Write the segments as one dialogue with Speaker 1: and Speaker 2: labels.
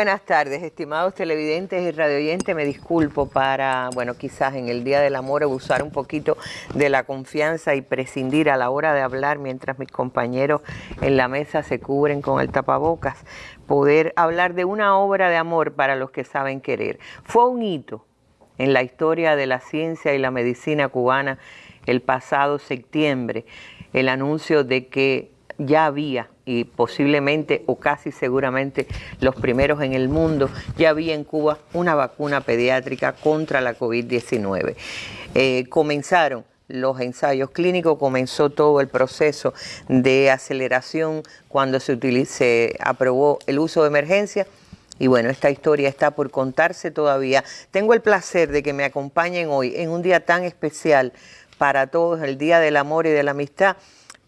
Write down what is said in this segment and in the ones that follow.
Speaker 1: Buenas tardes, estimados televidentes y radioyentes. Me disculpo para, bueno, quizás en el Día del Amor abusar un poquito de la confianza y prescindir a la hora de hablar mientras mis compañeros en la mesa se cubren con el tapabocas. Poder hablar de una obra de amor para los que saben querer. Fue un hito en la historia de la ciencia y la medicina cubana el pasado septiembre el anuncio de que ya había y posiblemente o casi seguramente los primeros en el mundo, ya había en Cuba una vacuna pediátrica contra la COVID-19. Eh, comenzaron los ensayos clínicos, comenzó todo el proceso de aceleración cuando se, se aprobó el uso de emergencia. Y bueno, esta historia está por contarse todavía. Tengo el placer de que me acompañen hoy en un día tan especial para todos, el Día del Amor y de la Amistad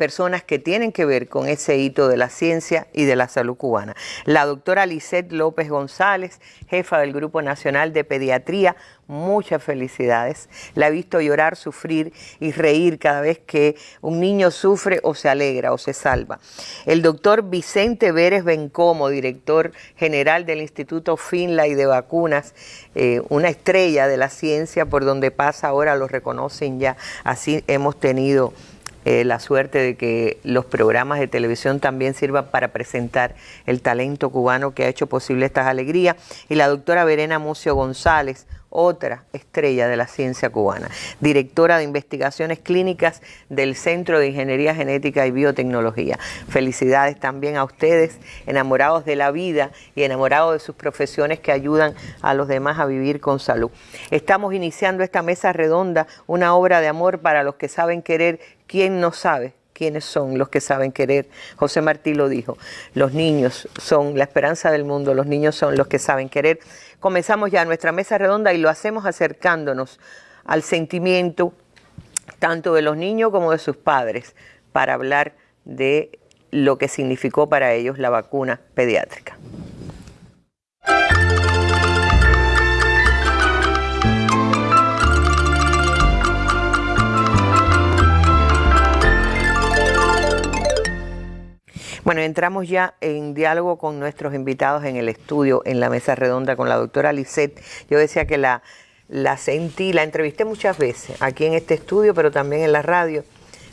Speaker 1: personas que tienen que ver con ese hito de la ciencia y de la salud cubana. La doctora Lisette López González, jefa del Grupo Nacional de Pediatría, muchas felicidades. La he visto llorar, sufrir y reír cada vez que un niño sufre o se alegra o se salva. El doctor Vicente Vélez Bencomo, director general del Instituto Finlay de Vacunas, eh, una estrella de la ciencia por donde pasa ahora, lo reconocen ya. Así hemos tenido eh, la suerte de que los programas de televisión también sirvan para presentar el talento cubano que ha hecho posible estas alegrías. Y la doctora Verena Mucio González, otra estrella de la ciencia cubana, directora de investigaciones clínicas del Centro de Ingeniería Genética y Biotecnología. Felicidades también a ustedes, enamorados de la vida y enamorados de sus profesiones que ayudan a los demás a vivir con salud. Estamos iniciando esta mesa redonda, una obra de amor para los que saben querer ¿Quién no sabe quiénes son los que saben querer? José Martí lo dijo, los niños son la esperanza del mundo, los niños son los que saben querer. Comenzamos ya nuestra mesa redonda y lo hacemos acercándonos al sentimiento tanto de los niños como de sus padres para hablar de lo que significó para ellos la vacuna pediátrica. Bueno, entramos ya en diálogo con nuestros invitados en el estudio, en la mesa redonda con la doctora Lisette. Yo decía que la, la sentí, la entrevisté muchas veces aquí en este estudio, pero también en la radio.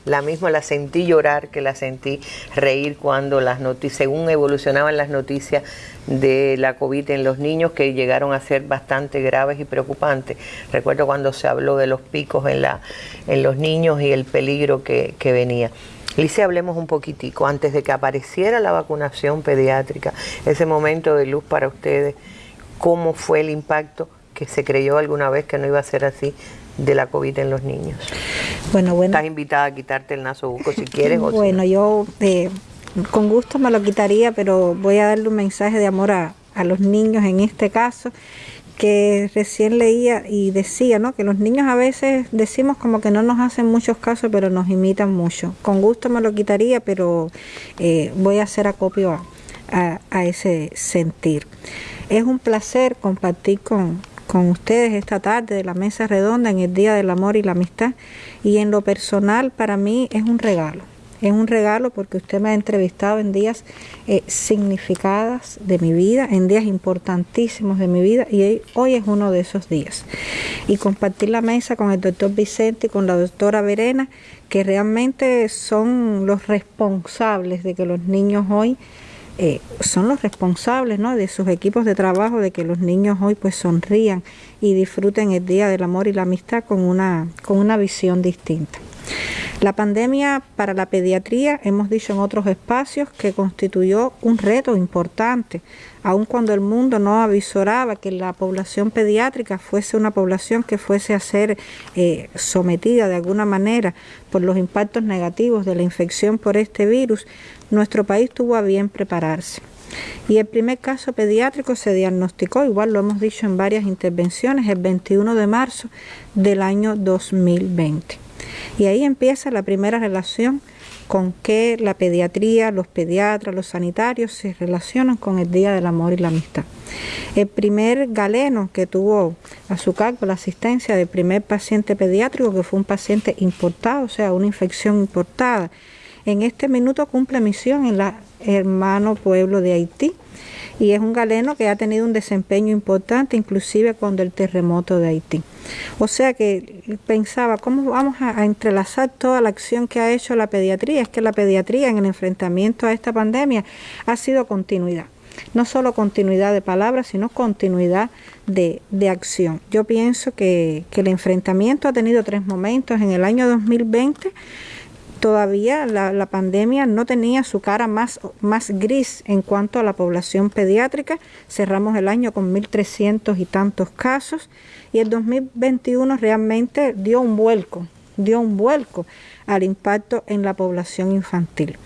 Speaker 1: La misma la sentí llorar, que la sentí reír cuando las noticias, según evolucionaban las noticias de la COVID en los niños, que llegaron a ser bastante graves y preocupantes. Recuerdo cuando se habló de los picos en, la, en los niños y el peligro que, que venía. Lice, hablemos un poquitico, antes de que apareciera la vacunación pediátrica, ese momento de luz para ustedes, ¿cómo fue el impacto que se creyó alguna vez que no iba a ser así de la COVID en los niños? Bueno, bueno. Estás invitada a quitarte el naso buco si quieres.
Speaker 2: bueno, yo eh, con gusto me lo quitaría, pero voy a darle un mensaje de amor a, a los niños en este caso que recién leía y decía, ¿no? Que los niños a veces decimos como que no nos hacen muchos casos, pero nos imitan mucho. Con gusto me lo quitaría, pero eh, voy a hacer acopio a, a, ese sentir. Es un placer compartir con, con ustedes esta tarde de la mesa redonda en el Día del Amor y la Amistad y en lo personal para mí es un regalo es un regalo porque usted me ha entrevistado en días eh, significados de mi vida, en días importantísimos de mi vida y hoy es uno de esos días. Y compartir la mesa con el doctor Vicente y con la doctora Verena, que realmente son los responsables de que los niños hoy eh, son los responsables ¿no? de sus equipos de trabajo, de que los niños hoy pues sonrían y disfruten el Día del Amor y la Amistad con una, con una visión distinta. La pandemia para la pediatría, hemos dicho en otros espacios, que constituyó un reto importante, aun cuando el mundo no avisoraba que la población pediátrica fuese una población que fuese a ser eh, sometida de alguna manera por los impactos negativos de la infección por este virus, nuestro país tuvo a bien prepararse. Y el primer caso pediátrico se diagnosticó, igual lo hemos dicho en varias intervenciones, el 21 de marzo del año 2020. Y ahí empieza la primera relación con que la pediatría, los pediatras, los sanitarios se relacionan con el Día del Amor y la Amistad. El primer galeno que tuvo a su cargo la asistencia del primer paciente pediátrico, que fue un paciente importado, o sea, una infección importada, en este minuto cumple misión en la hermano pueblo de Haití y es un galeno que ha tenido un desempeño importante, inclusive cuando el terremoto de Haití. O sea que pensaba, ¿cómo vamos a, entrelazar toda la acción que ha hecho la pediatría? Es que la pediatría en el enfrentamiento a esta pandemia ha sido continuidad. No solo continuidad de palabras, sino continuidad de, acción. Yo pienso que, que el enfrentamiento ha tenido tres momentos. En el año 2020 todavía la, pandemia no tenía su cara más, más gris en cuanto a la población pediátrica. Cerramos el año con 1.300 y tantos casos y el 2021 realmente dio un vuelco, dio un vuelco al impacto en la población infantil.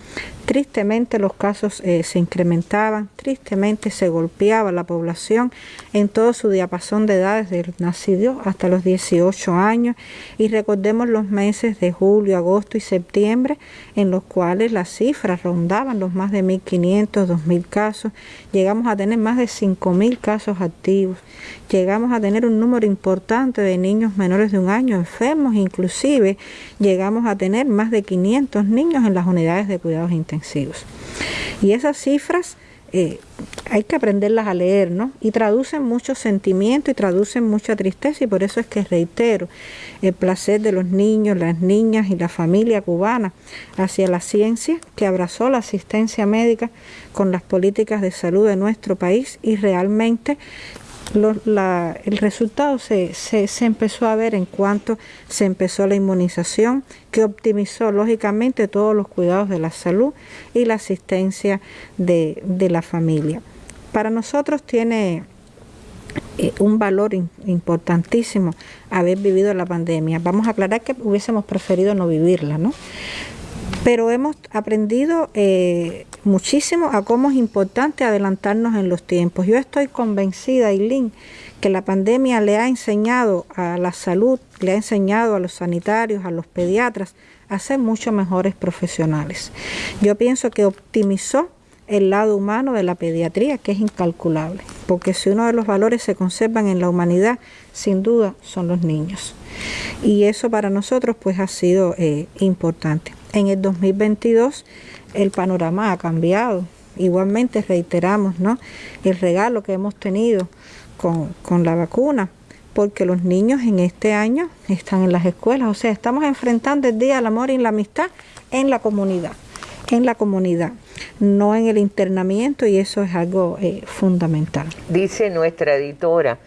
Speaker 2: Tristemente los casos eh, se incrementaban, tristemente se golpeaba la población en todo su diapasón de edades del nacido hasta los 18 años. Y recordemos los meses de julio, agosto y septiembre en los cuales las cifras rondaban los más de 1.500, 2.000 casos, llegamos a tener más de 5.000 casos activos, llegamos a tener un número importante de niños menores de un año enfermos, inclusive llegamos a tener más de 500 niños en las unidades de cuidados intensivos y esas cifras eh, hay que aprenderlas a leer, ¿no? Y traducen mucho sentimiento y traducen mucha tristeza y por eso es que reitero el placer de los niños, las niñas y la familia cubana hacia la ciencia que abrazó la asistencia médica con las políticas de salud de nuestro país y realmente el resultado se, se, empezó a ver en cuanto se empezó la inmunización, que optimizó lógicamente todos los cuidados de la salud y la asistencia de, la familia. Para nosotros tiene eh, un valor importantísimo haber vivido la pandemia. Vamos a aclarar que hubiésemos preferido no vivirla, ¿no? Pero hemos aprendido eh, muchísimo a cómo es importante adelantarnos en los tiempos. Yo estoy convencida, Eileen, que la pandemia le ha enseñado a la salud, le ha enseñado a los sanitarios, a los pediatras, a ser mucho mejores profesionales. Yo pienso que optimizó el lado humano de la pediatría, que es incalculable, porque si uno de los valores se conservan en la humanidad, sin duda son los niños. Y eso para nosotros pues ha sido eh, importante. En el 2022 el panorama ha cambiado. Igualmente reiteramos ¿no? el regalo que hemos tenido con, con la vacuna, porque los niños en este año están en las escuelas, o sea, estamos enfrentando el Día del Amor y la Amistad en la comunidad, en la comunidad, no en el internamiento y eso es algo eh, fundamental.
Speaker 1: Dice nuestra editora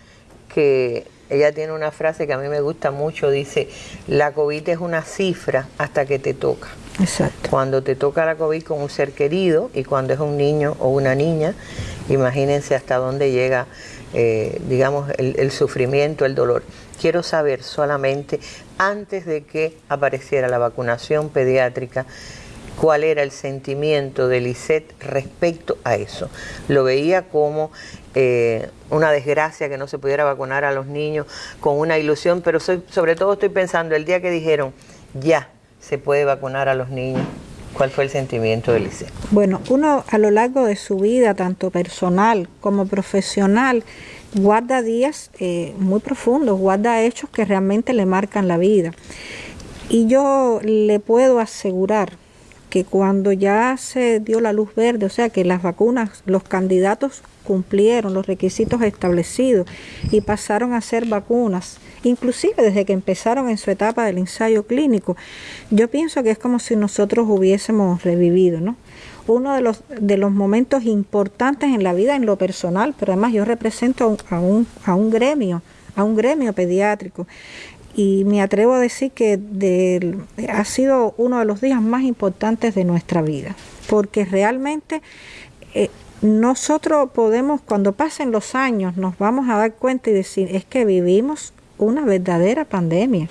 Speaker 1: que ella tiene una frase que a mí me gusta mucho, dice, la COVID es una cifra hasta que te toca.
Speaker 2: Exacto.
Speaker 1: Cuando te toca la COVID con un ser querido y cuando es un niño o una niña, imagínense hasta dónde llega, eh, digamos, el, sufrimiento, el dolor. Quiero saber solamente, antes de que apareciera la vacunación pediátrica, cuál era el sentimiento de Lisette respecto a eso. Lo veía como eh, una desgracia que no se pudiera vacunar a los niños, con una ilusión, pero sobre todo estoy pensando el día que dijeron, ya, se puede vacunar a los niños? ¿Cuál fue el sentimiento de Lisette?
Speaker 2: Bueno, uno a lo largo de su vida, tanto personal como profesional, guarda días eh, muy profundos, guarda hechos que realmente le marcan la vida. Y yo le puedo asegurar que cuando ya se dio la luz verde, o sea que las vacunas, los candidatos cumplieron los requisitos establecidos y pasaron a ser vacunas, inclusive desde que empezaron en su etapa del ensayo clínico, yo pienso que es como si nosotros hubiésemos revivido, ¿no? Uno de los, de los momentos importantes en la vida, en lo personal, pero además yo represento a un, a un gremio, a un gremio pediátrico y me atrevo a decir que ha sido uno de los días más importantes de nuestra vida, porque realmente eh, nosotros podemos, cuando pasen los años, nos vamos a dar cuenta y decir, es que vivimos una verdadera pandemia.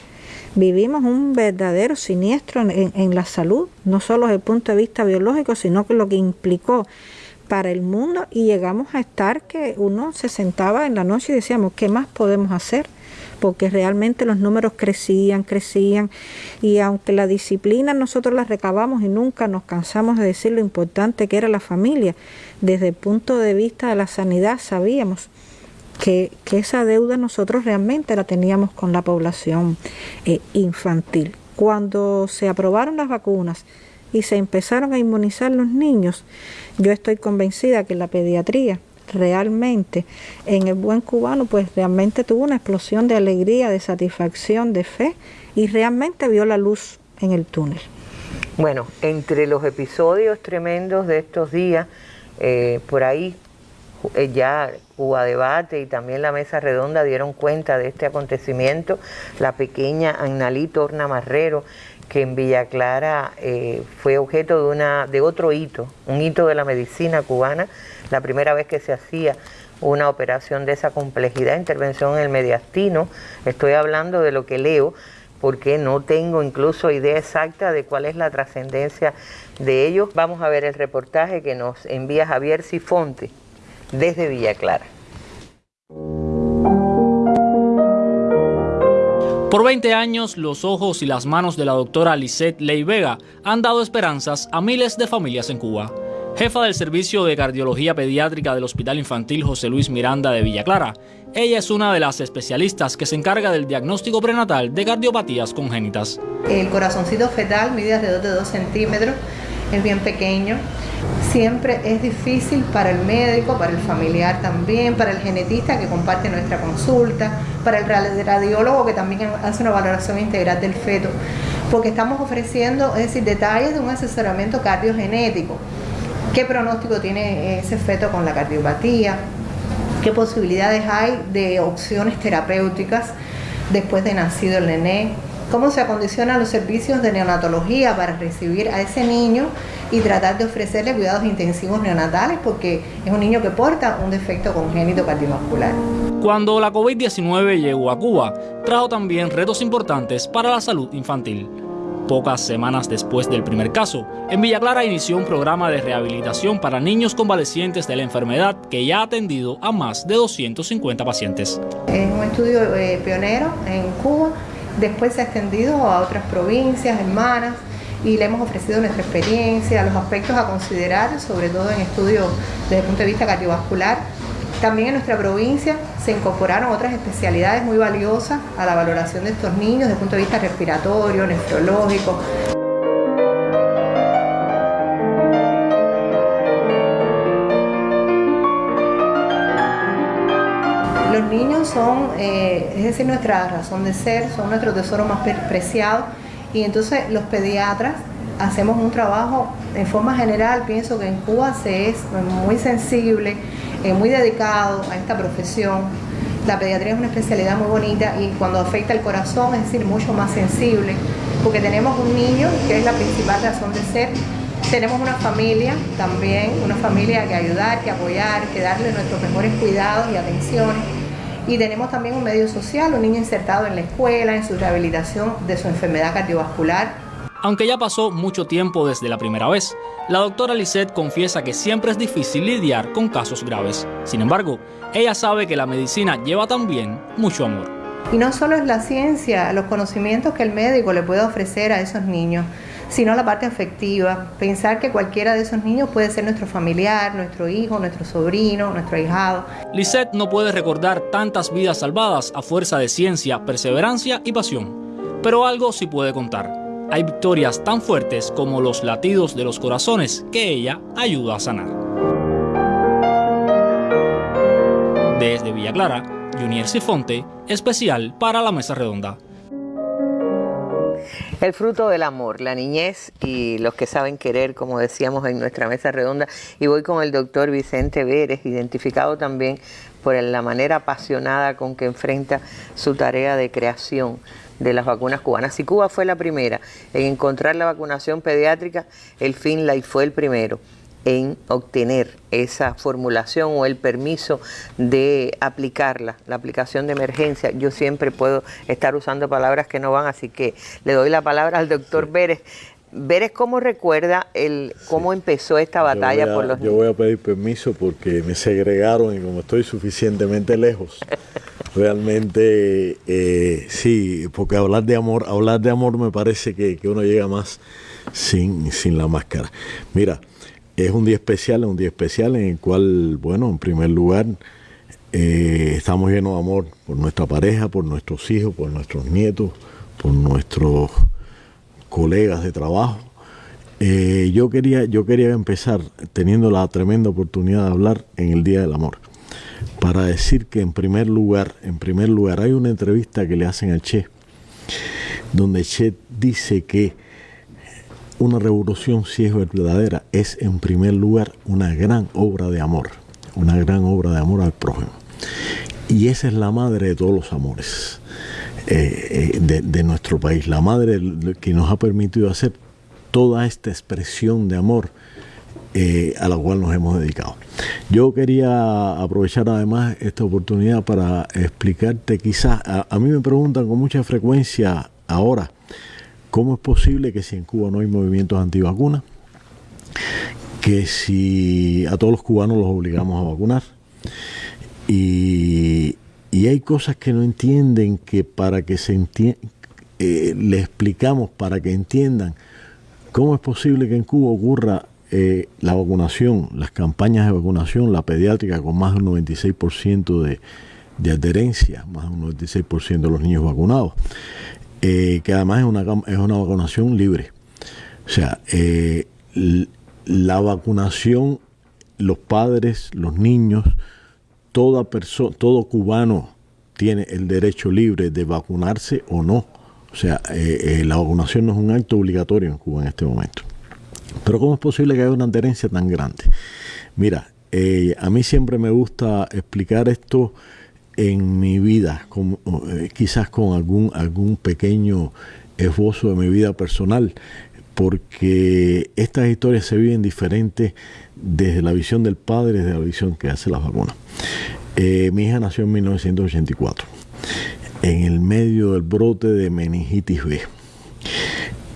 Speaker 2: Vivimos un verdadero siniestro en, la salud, no solo desde el punto de vista biológico, sino que lo que implicó para el mundo y llegamos a estar que uno se sentaba en la noche y decíamos, ¿qué más podemos hacer? Porque realmente los números crecían, crecían y aunque la disciplina nosotros la recabamos y nunca nos cansamos de decir lo importante que era la familia, desde el punto de vista de la sanidad sabíamos que, esa deuda nosotros realmente la teníamos con la población eh, infantil. Cuando se aprobaron las vacunas y se empezaron a inmunizar los niños, yo estoy convencida que la pediatría realmente en el buen cubano pues realmente tuvo una explosión de alegría, de satisfacción, de fe y realmente vio la luz en el túnel.
Speaker 1: Bueno, entre los episodios tremendos de estos días, eh, por ahí eh, ya Cuba Debate y también la Mesa Redonda dieron cuenta de este acontecimiento. La pequeña Annalí Torna que en Villa Clara eh, fue objeto de, una, de otro hito, un hito de la medicina cubana, la primera vez que se hacía una operación de esa complejidad, intervención en el mediastino. Estoy hablando de lo que leo, porque no tengo incluso idea exacta de cuál es la trascendencia de ellos. Vamos a ver el reportaje que nos envía Javier Sifonte desde Villa Clara.
Speaker 3: Por 20 años, los ojos y las manos de la doctora Lisette Ley Vega han dado esperanzas a miles de familias en Cuba. Jefa del Servicio de Cardiología Pediátrica del Hospital Infantil José Luis Miranda de Villa Clara, ella es una de las especialistas que se encarga del diagnóstico prenatal de cardiopatías congénitas.
Speaker 4: El corazoncito fetal mide alrededor de 2 centímetros, es bien pequeño. Siempre es difícil para el médico, para el familiar también, para el genetista que comparte nuestra consulta, para el radiólogo que también hace una valoración integral del feto, porque estamos ofreciendo, es decir, detalles de un asesoramiento cardiogenético. ¿Qué pronóstico tiene ese feto con la cardiopatía? qué posibilidades hay de opciones terapéuticas después de nacido el nené, cómo se acondicionan los servicios de neonatología para recibir a ese niño y tratar de ofrecerle cuidados intensivos neonatales porque es un niño que porta un defecto congénito cardiovascular.
Speaker 3: Cuando la COVID-19 llegó a Cuba, trajo también retos importantes para la salud infantil. Pocas semanas después del primer caso, en Villa Clara inició un programa de rehabilitación para niños convalecientes de la enfermedad que ya ha atendido a más de 250 pacientes.
Speaker 4: Es un estudio eh, pionero en Cuba, después se ha extendido a otras provincias hermanas y le hemos ofrecido nuestra experiencia, los aspectos a considerar, sobre todo en estudios desde el punto de vista cardiovascular, también en nuestra provincia se incorporaron otras especialidades muy valiosas a la valoración de estos niños desde el punto de vista respiratorio, nefrológico. Los niños son, eh, es decir, nuestra razón de ser, son nuestro tesoro más preciado y entonces los pediatras hacemos un trabajo en forma general, pienso que en Cuba se es muy sensible eh, muy dedicado a esta profesión. La pediatría es una especialidad muy bonita y cuando afecta el corazón es decir, mucho más sensible, porque tenemos un niño que es la principal razón de ser. Tenemos una familia también, una familia que ayudar, que apoyar, que darle nuestros mejores cuidados y atenciones. Y tenemos también un medio social, un niño insertado en la escuela, en su rehabilitación de su enfermedad cardiovascular,
Speaker 3: aunque ya pasó mucho tiempo desde la primera vez, la doctora Lisette confiesa que siempre es difícil lidiar con casos graves. Sin embargo, ella sabe que la medicina lleva también mucho amor.
Speaker 4: Y no solo es la ciencia, los conocimientos que el médico le puede ofrecer a esos niños, sino la parte afectiva, pensar que cualquiera de esos niños puede ser nuestro familiar, nuestro hijo, nuestro sobrino, nuestro ahijado.
Speaker 3: Lisette no puede recordar tantas vidas salvadas a fuerza de ciencia, perseverancia y pasión, pero algo sí puede contar hay victorias tan fuertes como los latidos de los corazones que ella ayuda a sanar. Desde Villa Clara, Junior Sifonte, especial para la Mesa Redonda.
Speaker 1: El fruto del amor, la niñez y los que saben querer, como decíamos en nuestra mesa redonda. Y voy con el doctor Vicente Vélez, identificado también por la manera apasionada con que enfrenta su tarea de creación de las vacunas cubanas. Si Cuba fue la primera en encontrar la vacunación pediátrica, el FinLife fue el primero en obtener esa formulación o el permiso de aplicarla, la aplicación de emergencia. Yo siempre puedo estar usando palabras que no van, así que le doy la palabra al doctor Vélez. Vélez, ¿cómo recuerda el cómo empezó esta batalla por los
Speaker 5: Yo voy a pedir permiso porque me segregaron y como estoy suficientemente lejos, realmente eh, sí, porque hablar de amor, hablar de amor me parece que, uno llega más sin, sin la máscara. Mira, es un día especial, es un día especial en el cual, bueno, en primer lugar, eh, estamos llenos de amor por nuestra pareja, por nuestros hijos, por nuestros nietos, por nuestros colegas de trabajo. Eh, yo, quería, yo quería empezar teniendo la tremenda oportunidad de hablar en el Día del Amor. Para decir que en primer lugar, en primer lugar, hay una entrevista que le hacen a Che, donde Che dice que una revolución, si es verdadera, es en primer lugar una gran obra de amor, una gran obra de amor al prójimo. Y esa es la madre de todos los amores eh, eh, de, nuestro país, la madre que nos ha permitido hacer toda esta expresión de amor eh, a la cual nos hemos dedicado. Yo quería aprovechar además esta oportunidad para explicarte quizás, a, mí me preguntan con mucha frecuencia ahora, ¿cómo es posible que si en Cuba no hay movimientos antivacunas, que si a todos los cubanos los obligamos a vacunar? Y, hay cosas que no entienden que para que se entienda, eh, le explicamos para que entiendan cómo es posible que en Cuba ocurra eh, la vacunación, las campañas de vacunación, la pediátrica con más de un 96% de, de adherencia, más de un 96% de los niños vacunados, eh, que además es una, es una vacunación libre. O sea, la vacunación, los padres, los niños, toda persona, todo cubano tiene el derecho libre de vacunarse o no. O sea, eh, eh, la vacunación no es un acto obligatorio en Cuba en este momento. Pero ¿cómo es posible que haya una adherencia tan grande? Mira, eh, a mí siempre me gusta explicar esto en mi vida, quizás con algún, algún pequeño esbozo de mi vida personal, porque estas historias se viven diferentes desde la visión del padre, desde la visión que hace las vacunas. Eh, mi hija nació en 1984, en el medio del brote de meningitis B.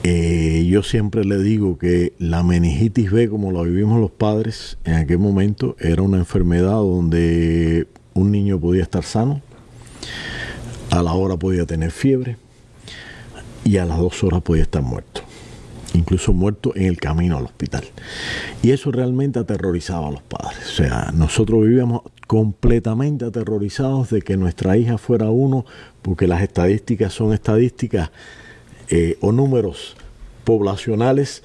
Speaker 5: Eh, yo siempre le digo que la meningitis B, como la vivimos los padres en aquel momento, era una enfermedad donde un niño podía estar sano, a la hora podía tener fiebre y a las dos horas podía estar muerto incluso muerto en el camino al hospital. Y eso realmente aterrorizaba a los padres. O sea, nosotros vivíamos completamente aterrorizados de que nuestra hija fuera uno, porque las estadísticas son estadísticas eh, o números poblacionales,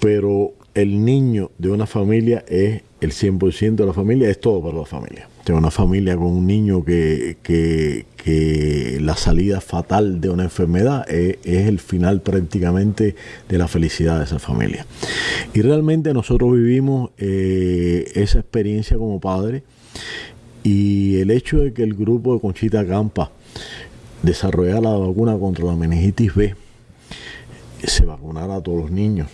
Speaker 5: pero el niño de una familia es el 100% de la familia, es todo para la familia. Tengo una familia con un niño que, que, la salida fatal de una enfermedad es, el final prácticamente de la felicidad de esa familia. Y realmente nosotros vivimos eh, esa experiencia como padres y el hecho de que el grupo de Conchita Campa desarrollara la vacuna contra la meningitis B, se vacunara a todos los niños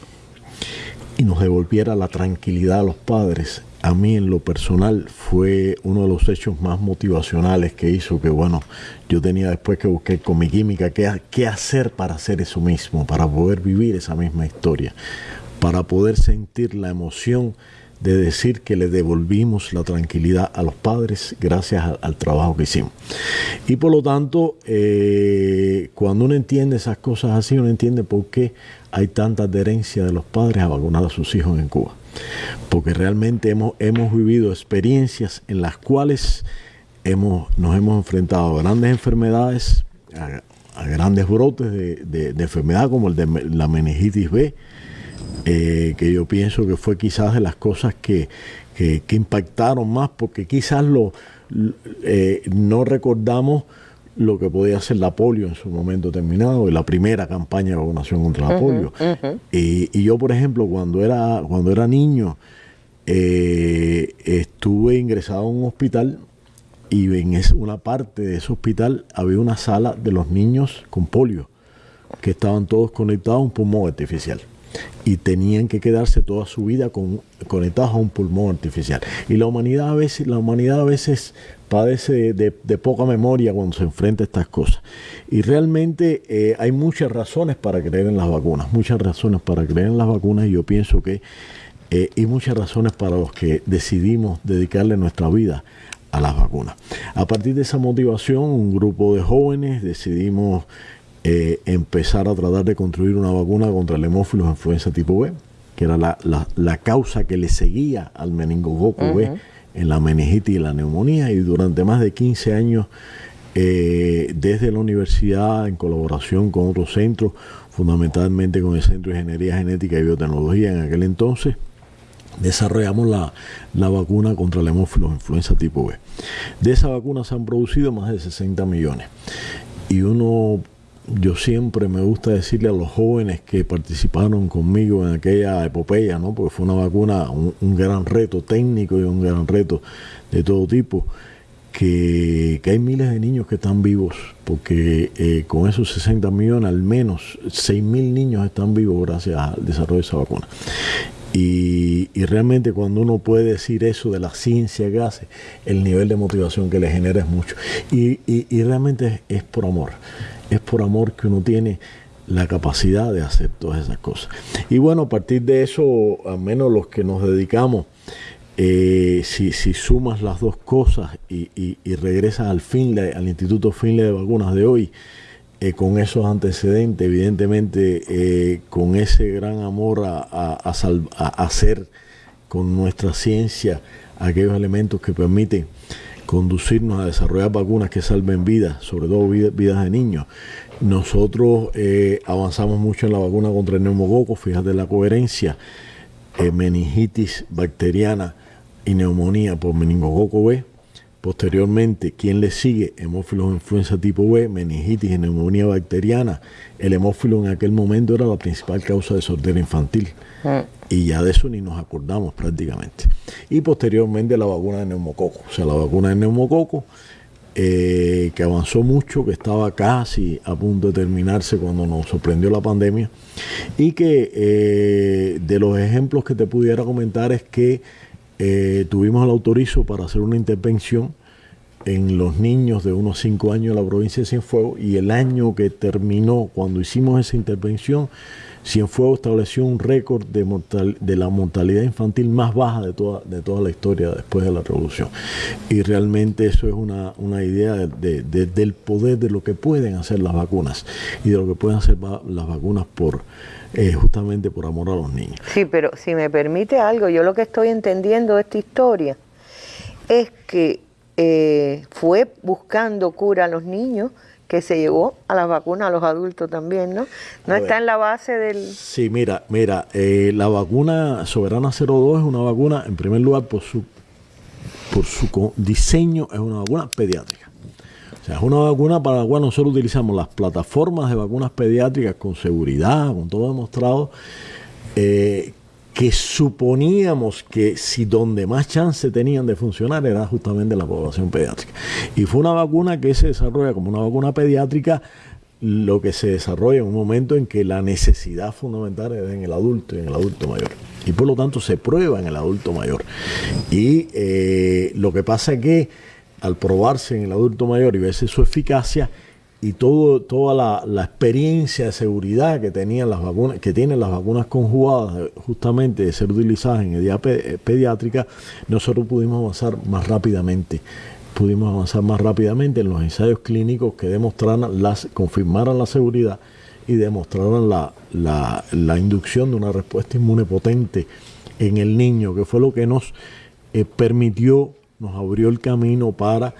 Speaker 5: y nos devolviera la tranquilidad a los padres, a mí en lo personal fue uno de los hechos más motivacionales que hizo que, bueno, yo tenía después que buscar con mi química qué, qué hacer para hacer eso mismo, para poder vivir esa misma historia, para poder sentir la emoción de decir que le devolvimos la tranquilidad a los padres gracias al, trabajo que hicimos. Y por lo tanto, eh, cuando uno entiende esas cosas así, uno entiende por qué hay tanta adherencia de los padres a vacunar a sus hijos en Cuba. Porque realmente hemos, hemos vivido experiencias en las cuales hemos, nos hemos enfrentado a grandes enfermedades, a, grandes brotes de, de enfermedad como el de la meningitis B, eh, que yo pienso que fue quizás de las cosas que, impactaron más, porque quizás lo, eh, no recordamos lo que podía hacer la polio en su momento determinado, la primera campaña de vacunación contra la polio. y, yo, por ejemplo, cuando era, cuando era niño, eh, estuve ingresado a un hospital y en una parte de ese hospital había una sala de los niños con polio, que estaban todos conectados a un pulmón artificial y tenían que quedarse toda su vida con, conectados a un pulmón artificial. Y la humanidad a veces, la humanidad a veces padece de, poca memoria cuando se enfrenta a estas cosas. Y realmente eh, hay muchas razones para creer en las vacunas, muchas razones para creer en las vacunas y yo pienso que eh, hay muchas razones para los que decidimos dedicarle nuestra vida a las vacunas. A partir de esa motivación, un grupo de jóvenes decidimos eh, empezar a tratar de construir una vacuna contra el hemófilos influenza tipo B, que era la, la, causa que le seguía al meningococo B en la meningitis y la neumonía, y durante más de 15 años eh, desde la universidad en colaboración con otros centros, fundamentalmente con el Centro de Ingeniería Genética y Biotecnología en aquel entonces, desarrollamos la, la, vacuna contra el hemófilos influenza tipo B. De esa vacuna se han producido más de 60 millones. Y uno, yo siempre me gusta decirle a los jóvenes que participaron conmigo en aquella epopeya, ¿no? porque fue una vacuna, un, gran reto técnico y un gran reto de todo tipo que, hay miles de niños que están vivos, porque eh, con esos 60 millones, al menos 6 mil niños están vivos gracias al desarrollo de esa vacuna. Y, realmente cuando uno puede decir eso de la ciencia que hace, el nivel de motivación que le genera es mucho. Y, y realmente es, es por amor, es por amor que uno tiene la capacidad de hacer todas esas cosas. Y bueno, a partir de eso, al menos los que nos dedicamos, eh, si, sumas las dos cosas y, regresas al Finlay, al Instituto Finlay de Vacunas de hoy, eh, con esos antecedentes, evidentemente eh, con ese gran amor a, hacer con nuestra ciencia aquellos elementos que permiten conducirnos a desarrollar vacunas que salven vidas, sobre todo vidas, vidas de niños. Nosotros avanzamos mucho en la vacuna contra el neumococo, fíjate la coherencia, meningitis bacteriana, y neumonía por meningococo B. Posteriormente, ¿quién le sigue? Hemófilos influenza tipo B, meningitis y neumonía bacteriana. El hemófilo en aquel momento era la principal causa de sordera infantil. Mm. Y ya de eso ni nos acordamos prácticamente. Y posteriormente la vacuna de neumococo. O sea, la vacuna de neumococo eh, que avanzó mucho, que estaba casi a punto de terminarse cuando nos sorprendió la pandemia. Y que eh, de los ejemplos que te pudiera comentar es que eh, tuvimos el autorizo para hacer una intervención en los niños de unos 5 años en la provincia de Cienfuegos y el año que terminó, cuando hicimos esa intervención, Cienfuegos estableció un récord de, de la mortalidad infantil más baja de toda, de toda la historia después de la revolución. Y realmente eso es una, idea del poder de lo que pueden hacer las vacunas y de lo que pueden hacer las vacunas por eh, justamente por amor a los niños.
Speaker 1: Sí, pero si me permite algo, yo lo que estoy entendiendo de esta historia es que eh, fue buscando cura a los niños que se llevó a las vacunas a los adultos también, ¿no? No está en la base del...
Speaker 5: Sí, mira, mira, eh, la vacuna Soberana 02 es una vacuna, en primer lugar, por su, por su diseño, es una vacuna pediátrica. Es una vacuna para la cual nosotros utilizamos las plataformas de vacunas pediátricas con seguridad, con todo demostrado, eh, que suponíamos que si donde más chance tenían de funcionar era justamente la población pediátrica. Y fue una vacuna que se desarrolla como una vacuna pediátrica, lo que se desarrolla en un momento en que la necesidad fundamental es en el adulto y en el adulto mayor. Y por lo tanto se prueba en el adulto mayor. Y eh, lo que pasa es que al probarse en el adulto mayor y verse su eficacia y todo, toda la, experiencia de seguridad que tenían las vacunas, que tienen las vacunas conjugadas justamente de ser utilizadas en edad eh, pediátrica, nosotros pudimos avanzar más rápidamente. Pudimos avanzar más rápidamente en los ensayos clínicos que demostraran las, confirmaran la seguridad y demostraran la, la, inducción de una respuesta inmune potente en el niño, que fue lo que nos eh, permitió nos abrió el camino para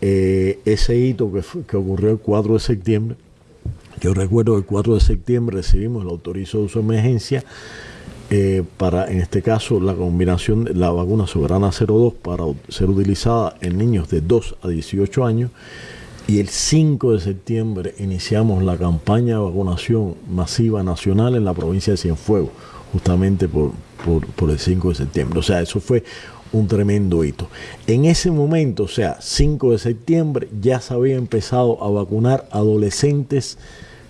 Speaker 5: eh, ese hito que, ocurrió el 4 de septiembre. Yo recuerdo que el 4 de septiembre recibimos el autorizo de uso de emergencia eh, para, en este caso, la combinación de la vacuna Soberana 02 para ser utilizada en niños de 2 a 18 años. Y el 5 de septiembre iniciamos la campaña de vacunación masiva nacional en la provincia de Cienfuegos, justamente por, por el 5 de septiembre. O sea, eso fue un tremendo hito. En ese momento, o sea, 5 de septiembre, ya se había empezado a vacunar adolescentes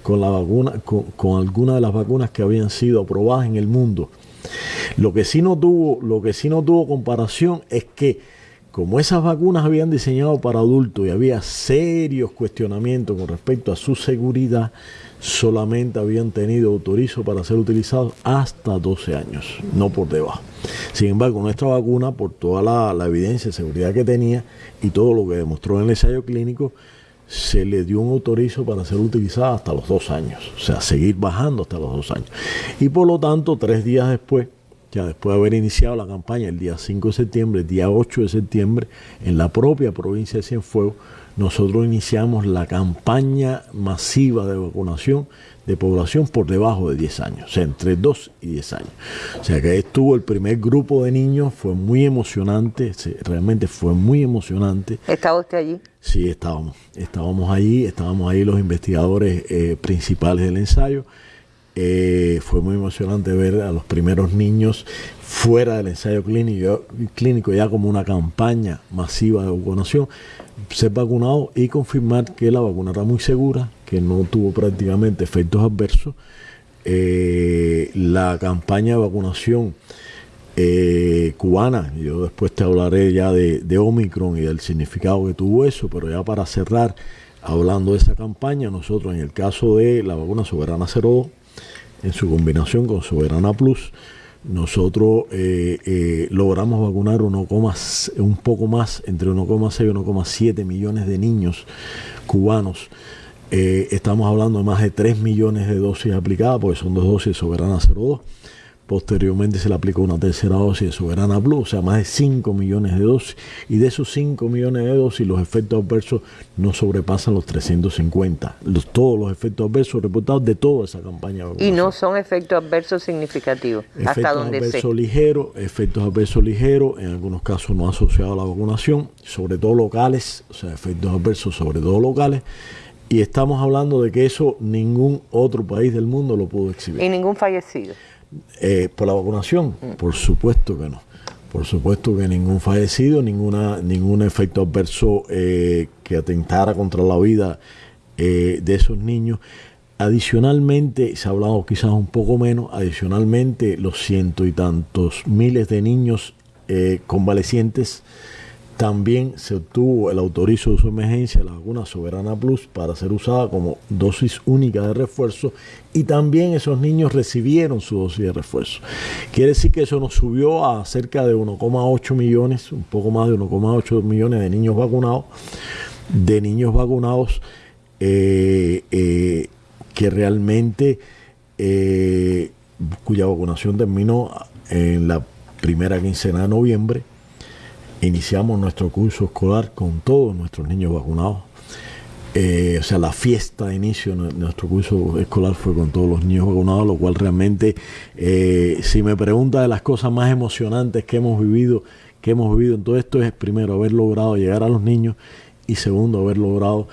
Speaker 5: con la vacuna, con, con algunas de las vacunas que habían sido aprobadas en el mundo. Lo que sí no tuvo, lo que sí no tuvo comparación es que como esas vacunas habían diseñado para adultos y había serios cuestionamientos con respecto a su seguridad, solamente habían tenido autorizo para ser utilizados hasta 12 años, no por debajo. Sin embargo, nuestra vacuna, por toda la, evidencia de seguridad que tenía y todo lo que demostró en el ensayo clínico, se le dio un autorizo para ser utilizada hasta los dos años, o sea, seguir bajando hasta los dos años. Y por lo tanto, tres días después, ya después de haber iniciado la campaña el día 5 de septiembre, el día 8 de septiembre, en la propia provincia de Cienfuegos, nosotros iniciamos la campaña masiva de vacunación de población por debajo de 10 años, o sea, entre 2 y 10 años. O sea, que ahí estuvo el primer grupo de niños, fue muy emocionante, realmente fue muy emocionante.
Speaker 1: ¿Estaba usted allí?
Speaker 5: Sí, estábamos, estábamos allí, estábamos ahí los investigadores eh, principales del ensayo. Eh, fue muy emocionante ver a los primeros niños fuera del ensayo clínico, ya como una campaña masiva de vacunación, ser vacunado y confirmar que la vacuna era muy segura, que no tuvo prácticamente efectos adversos. Eh, la campaña de vacunación eh, cubana, yo después te hablaré ya de, de Omicron y del significado que tuvo eso, pero ya para cerrar, hablando de esa campaña, nosotros en el caso de la vacuna Soberana 02, en su combinación con Soberana Plus, nosotros eh, eh, logramos vacunar 1, un poco más, entre 1,6 y 1,7 millones de niños cubanos. Eh, estamos hablando de más de 3 millones de dosis aplicadas, porque son dos dosis Soberana 02 Posteriormente se le aplicó una tercera dosis de Soberana Blue, o sea, más de 5 millones de dosis. Y de esos 5 millones de dosis, los efectos adversos no sobrepasan los 350. Los, todos los efectos adversos reportados de toda esa campaña.
Speaker 1: Y no son efectos adversos significativos.
Speaker 5: Efectos hasta donde adversos ligeros, efectos adversos ligeros, en algunos casos no asociados a la vacunación, sobre todo locales, o sea, efectos adversos sobre todo locales. Y estamos hablando de que eso ningún otro país del mundo lo pudo exhibir.
Speaker 1: Y ningún fallecido.
Speaker 5: Eh, ¿Por la vacunación? Por supuesto que no. Por supuesto que ningún fallecido, ninguna, ningún efecto adverso eh, que atentara contra la vida eh, de esos niños. Adicionalmente, se ha hablado quizás un poco menos, adicionalmente los ciento y tantos miles de niños convalecientes también se obtuvo el autorizo de su emergencia, la vacuna Soberana Plus, para ser usada como dosis única de refuerzo y también esos niños recibieron su dosis de refuerzo. Quiere decir que eso nos subió a cerca de 1,8 millones, un poco más de 1,8 millones de niños vacunados, de niños vacunados eh, eh, que realmente, eh, cuya vacunación terminó en la primera quincena de noviembre iniciamos nuestro curso escolar con todos nuestros niños vacunados. Eh, o sea, la fiesta de inicio de nuestro curso escolar fue con todos los niños vacunados, lo cual realmente, eh, si me pregunta de las cosas más emocionantes que hemos vivido, que hemos vivido en todo esto, es primero haber logrado llegar a los niños y segundo haber logrado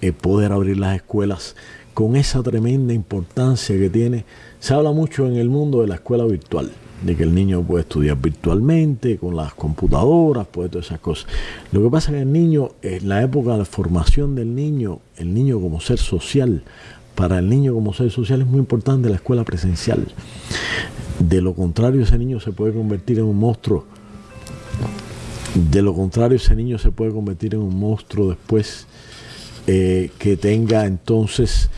Speaker 5: eh, poder abrir las escuelas con esa tremenda importancia que tiene. Se habla mucho en el mundo de la escuela virtual de que el niño puede estudiar virtualmente, con las computadoras, puede todas esas cosas. Lo que pasa es que el niño, en la época de la formación del niño, el niño como ser social, para el niño como ser social es muy importante la escuela presencial. De lo contrario, ese niño se puede convertir en un monstruo. De lo contrario, ese niño se puede convertir en un monstruo después eh, que tenga entonces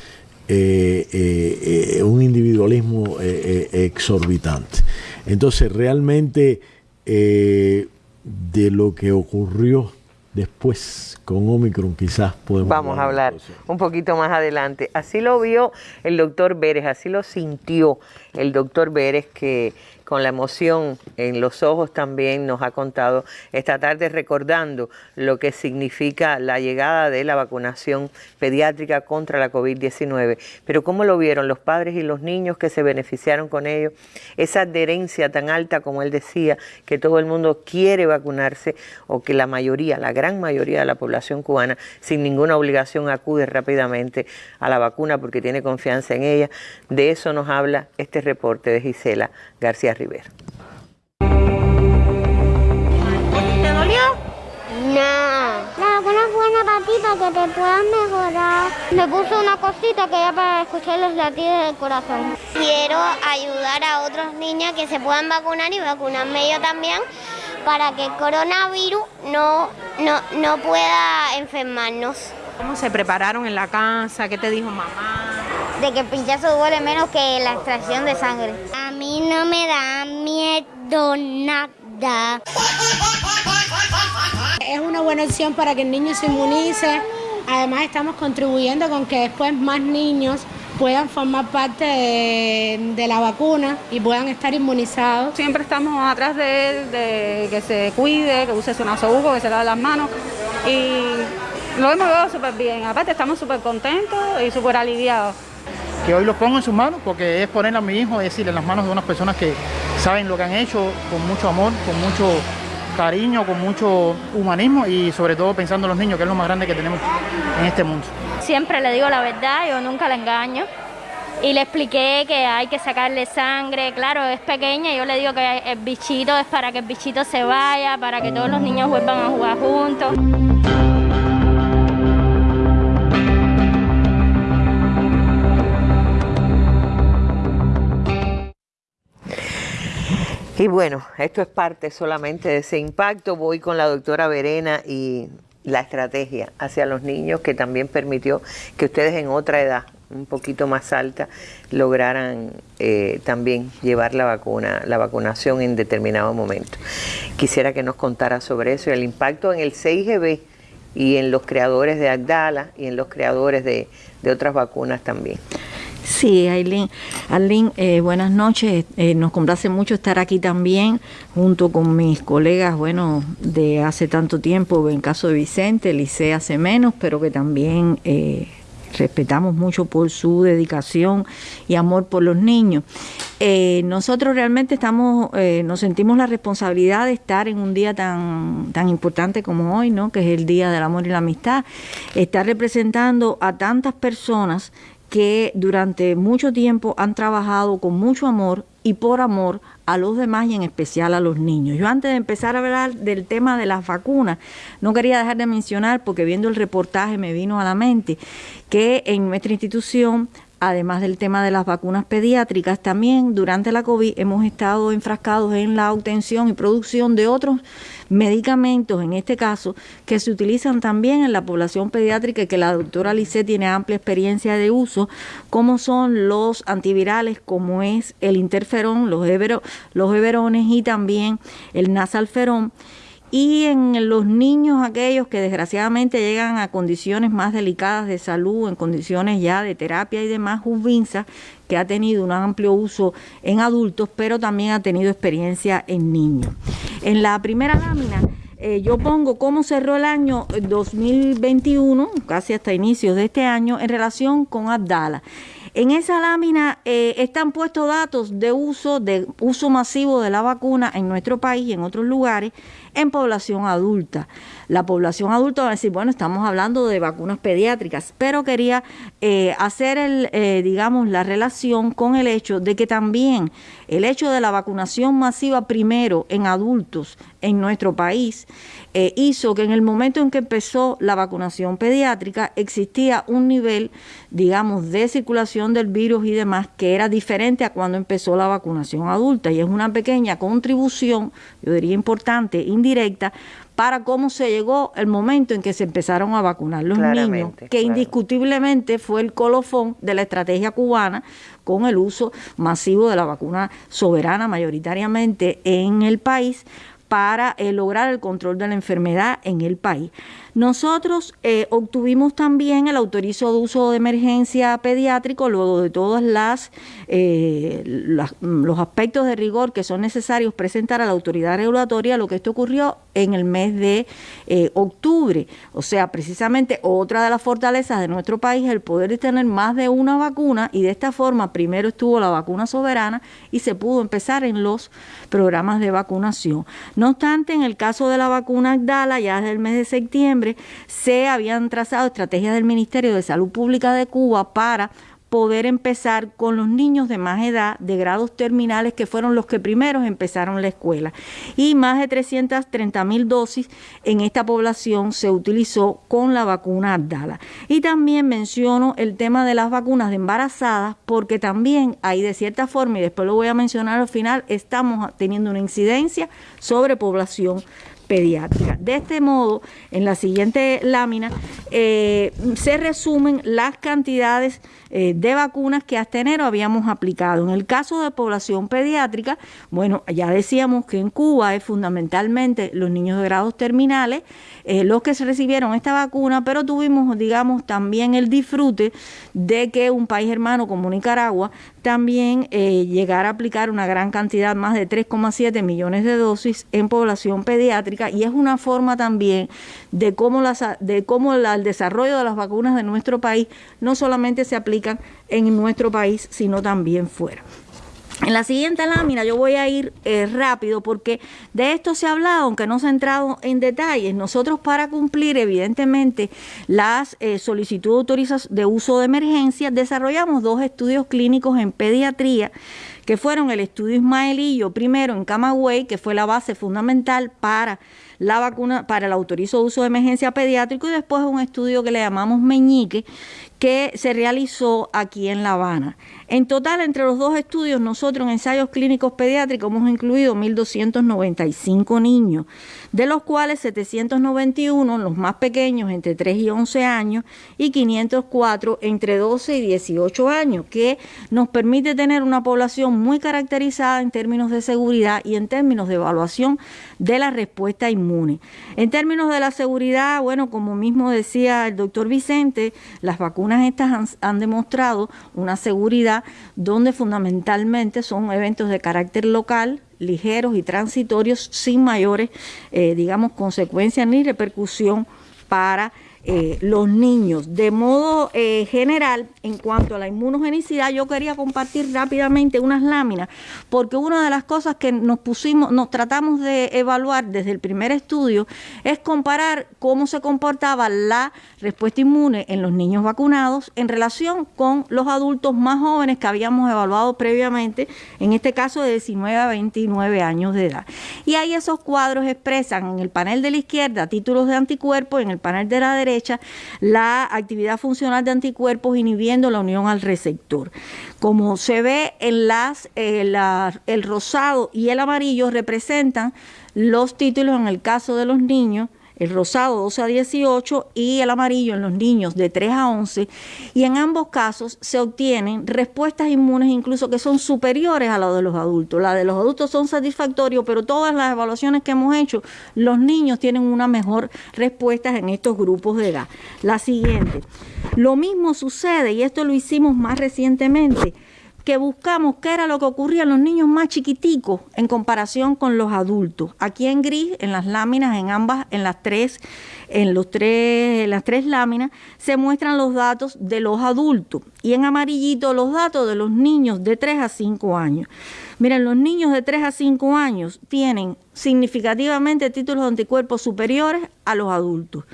Speaker 5: eh, eh, un individualismo exorbitante. Entonces, realmente eh, de lo que ocurrió después con Omicron quizás podemos...
Speaker 1: Vamos a hablar un poquito más adelante. Así lo vio el doctor Vélez, así lo sintió el doctor Vélez que con la emoción en los ojos también nos ha contado esta tarde recordando lo que significa la llegada de la vacunación pediátrica contra la COVID-19. Pero ¿cómo lo vieron los padres y los niños que se beneficiaron con ello? Esa adherencia tan alta como él decía, que todo el mundo quiere vacunarse o que la mayoría, la gran mayoría de la población cubana sin ninguna obligación acude rápidamente a la vacuna porque tiene confianza en ella. De eso nos habla este reporte de Gisela García Rivera.
Speaker 6: ¿Te dolió? No. La vacuna es buena para ti, para que te puedas mejorar. Me puso una cosita que ya para escuchar los latidos del corazón. Quiero ayudar a otros niños que se puedan vacunar y vacunarme yo también para que el coronavirus no, no, no pueda enfermarnos.
Speaker 7: ¿Cómo se prepararon en la casa? ¿Qué te dijo mamá?
Speaker 6: De que el pinchazo duele menos que la extracción de sangre. A mí no me da miedo nada.
Speaker 7: Es una buena opción para que el niño se inmunice. Además estamos contribuyendo con que después más niños
Speaker 8: puedan formar parte de, la vacuna y puedan estar inmunizados.
Speaker 9: Siempre estamos atrás de él, de que se cuide, que use su nasobuco, que se lave las manos y lo hemos llevado súper bien. Aparte estamos súper contentos y súper aliviados.
Speaker 10: Que hoy lo pongo en sus manos porque es poner a mi hijo, es decir, en las manos de unas personas que saben lo que han hecho con mucho amor, con mucho cariño, con mucho humanismo y sobre todo pensando en los niños, que es lo más grande que tenemos en este mundo.
Speaker 6: Siempre le digo la verdad, yo nunca la engaño. Y le expliqué que hay que sacarle sangre, claro, es pequeña, yo le digo que el bichito es para que el bichito se vaya, para que todos los niños vuelvan a jugar juntos.
Speaker 1: Y bueno, esto es parte solamente de ese impacto. Voy con la doctora Verena y la estrategia hacia los niños que también permitió que ustedes en otra edad, un poquito más alta, lograran eh, también llevar la vacuna, la vacunación en determinado momento. Quisiera que nos contara sobre eso y el impacto en el 6GB y en los creadores de Agdala y en los creadores de otras vacunas también.
Speaker 11: Sí, Aileen. Aileen, eh, buenas noches. Eh, nos complace mucho estar aquí también, junto con mis colegas, bueno, de hace tanto tiempo, en caso de Vicente, Licea hace menos, pero que también eh, respetamos mucho por su dedicación y amor por los niños. nosotros realmente estamos, nos sentimos la responsabilidad de estar en un día tan, tan importante como hoy, ¿no? que es el Día del Amor y la Amistad, estar representando a tantas personas que durante mucho tiempo han trabajado con mucho amor y por amor a los demás y en especial a los niños. Yo antes de empezar a hablar del tema de las vacunas, no quería dejar de mencionar, porque viendo el reportaje me vino a la mente, que en nuestra institución además del tema de las vacunas pediátricas, también durante la COVID hemos estado enfrascados en la obtención y producción de otros medicamentos, en este caso, que se utilizan también en la población pediátrica y que la doctora Lice tiene amplia experiencia de uso, como son los antivirales, como es el interferón, los, everones y también el nasalferón y en los niños aquellos que desgraciadamente llegan a condiciones más delicadas de salud, en condiciones ya de terapia y demás, Ubinsa, que ha tenido un amplio uso en adultos, pero también ha tenido experiencia en niños. En la primera lámina eh, yo pongo cómo cerró el año 2021, casi hasta inicios de este año, en relación con Abdala. En esa lámina eh, están puestos datos de uso, de uso masivo de la vacuna en nuestro país y en otros lugares en población adulta. La población adulta va a decir, bueno, estamos hablando de vacunas pediátricas, pero quería eh, hacer, el, eh, digamos, la relación con el hecho de que también el hecho de la vacunación masiva primero en adultos en nuestro país eh, hizo que en el momento en que empezó la vacunación pediátrica existía un nivel, digamos, de circulación del virus y demás que era diferente a cuando empezó la vacunación adulta. Y es una pequeña contribución, yo diría importante, indirecta, para cómo se llegó el momento en que se empezaron a vacunar los niños, que indiscutiblemente fue el colofón de la estrategia cubana con el uso masivo de la vacuna soberana mayoritariamente en el país para eh, lograr el control de la enfermedad en el país. Nosotros eh, obtuvimos también el autorizo de uso de emergencia pediátrico luego de todos eh, los aspectos de rigor que son necesarios presentar a la autoridad regulatoria, lo que esto ocurrió en el mes de eh, octubre. O sea, precisamente otra de las fortalezas de nuestro país es el poder de tener más de una vacuna y de esta forma primero estuvo la vacuna soberana y se pudo empezar en los programas de vacunación. No obstante, en el caso de la vacuna Agdala, ya desde el mes de septiembre, se habían trazado estrategias del Ministerio de Salud Pública de Cuba para poder empezar con los niños de más edad, de grados terminales, que fueron los que primeros empezaron la escuela. Y más de 330 mil dosis en esta población se utilizó con la vacuna Abdala. Y también menciono el tema de las vacunas de embarazadas, porque también ahí de cierta forma, y después lo voy a mencionar al final, estamos teniendo una incidencia sobre población pediátrica. De este modo, en la siguiente lámina, eh, se resumen las cantidades eh, de vacunas que hasta enero habíamos aplicado. En el caso de población pediátrica, bueno, ya decíamos que en Cuba es fundamentalmente los niños de grados terminales eh, los que se recibieron esta vacuna, pero tuvimos, digamos, también el disfrute de que un país hermano como Nicaragua también llegara a aplicar una gran cantidad, más de 3,7 millones de dosis en población pediátrica y es una forma también de cómo, las, de cómo el desarrollo de las vacunas de nuestro país no solamente se aplican en nuestro país, sino también fuera. En la siguiente lámina yo voy a ir eh, rápido porque de esto se ha hablado, aunque no se ha entrado en detalles. Nosotros para cumplir evidentemente las eh, solicitudes de autorización de uso de emergencia desarrollamos dos estudios clínicos en pediatría que fueron el estudio Ismaelillo primero en Camagüey, que fue la base fundamental para la vacuna, para el autorizo de uso de emergencia pediátrico y después un estudio que le llamamos Meñique, que se realizó aquí en La Habana. En total, entre los dos estudios, nosotros en ensayos clínicos pediátricos hemos incluido 1.295 niños, de los cuales 791, los más pequeños, entre 3 y 11 años, y 504 entre 12 y 18 años, que nos permite tener una población muy caracterizada en términos de seguridad y en términos de evaluación de la respuesta inmune. En términos de la seguridad, bueno, como mismo decía el doctor Vicente, las vacunas estas han, han demostrado una seguridad donde fundamentalmente son eventos de carácter local, ligeros y transitorios, sin mayores, eh, digamos, consecuencias ni repercusión para eh, los niños. De modo eh, general, en cuanto a la inmunogenicidad, yo quería compartir rápidamente unas láminas, porque una de las cosas que nos pusimos, nos tratamos de evaluar desde el primer estudio es comparar cómo se comportaba la respuesta inmune en los niños vacunados en relación con los adultos más jóvenes que habíamos evaluado previamente, en este caso de 19 a 29 años de edad. Y ahí esos cuadros expresan en el panel de la izquierda títulos de anticuerpos, en el panel de la derecha la actividad funcional de anticuerpos inhibiendo la unión al receptor. Como se ve en las, eh, el rosado y el amarillo representan los títulos en el caso de los niños el rosado 12 a 18 y el amarillo en los niños de 3 a 11 y en ambos casos se obtienen respuestas inmunes incluso que son superiores a las de los adultos. Las de los adultos son satisfactorios, pero todas las evaluaciones que hemos hecho, los niños tienen una mejor respuesta en estos grupos de edad. La siguiente. Lo mismo sucede, y esto lo hicimos más recientemente, que buscamos qué era lo que ocurría en los niños más chiquiticos en comparación con los adultos. Aquí en gris, en las láminas, en ambas, en las tres, en los tres, en las tres láminas, se muestran los datos de los adultos y en amarillito los datos de los niños de 3 a 5 años. Miren, los niños de 3 a 5 años tienen significativamente títulos de anticuerpos superiores a los adultos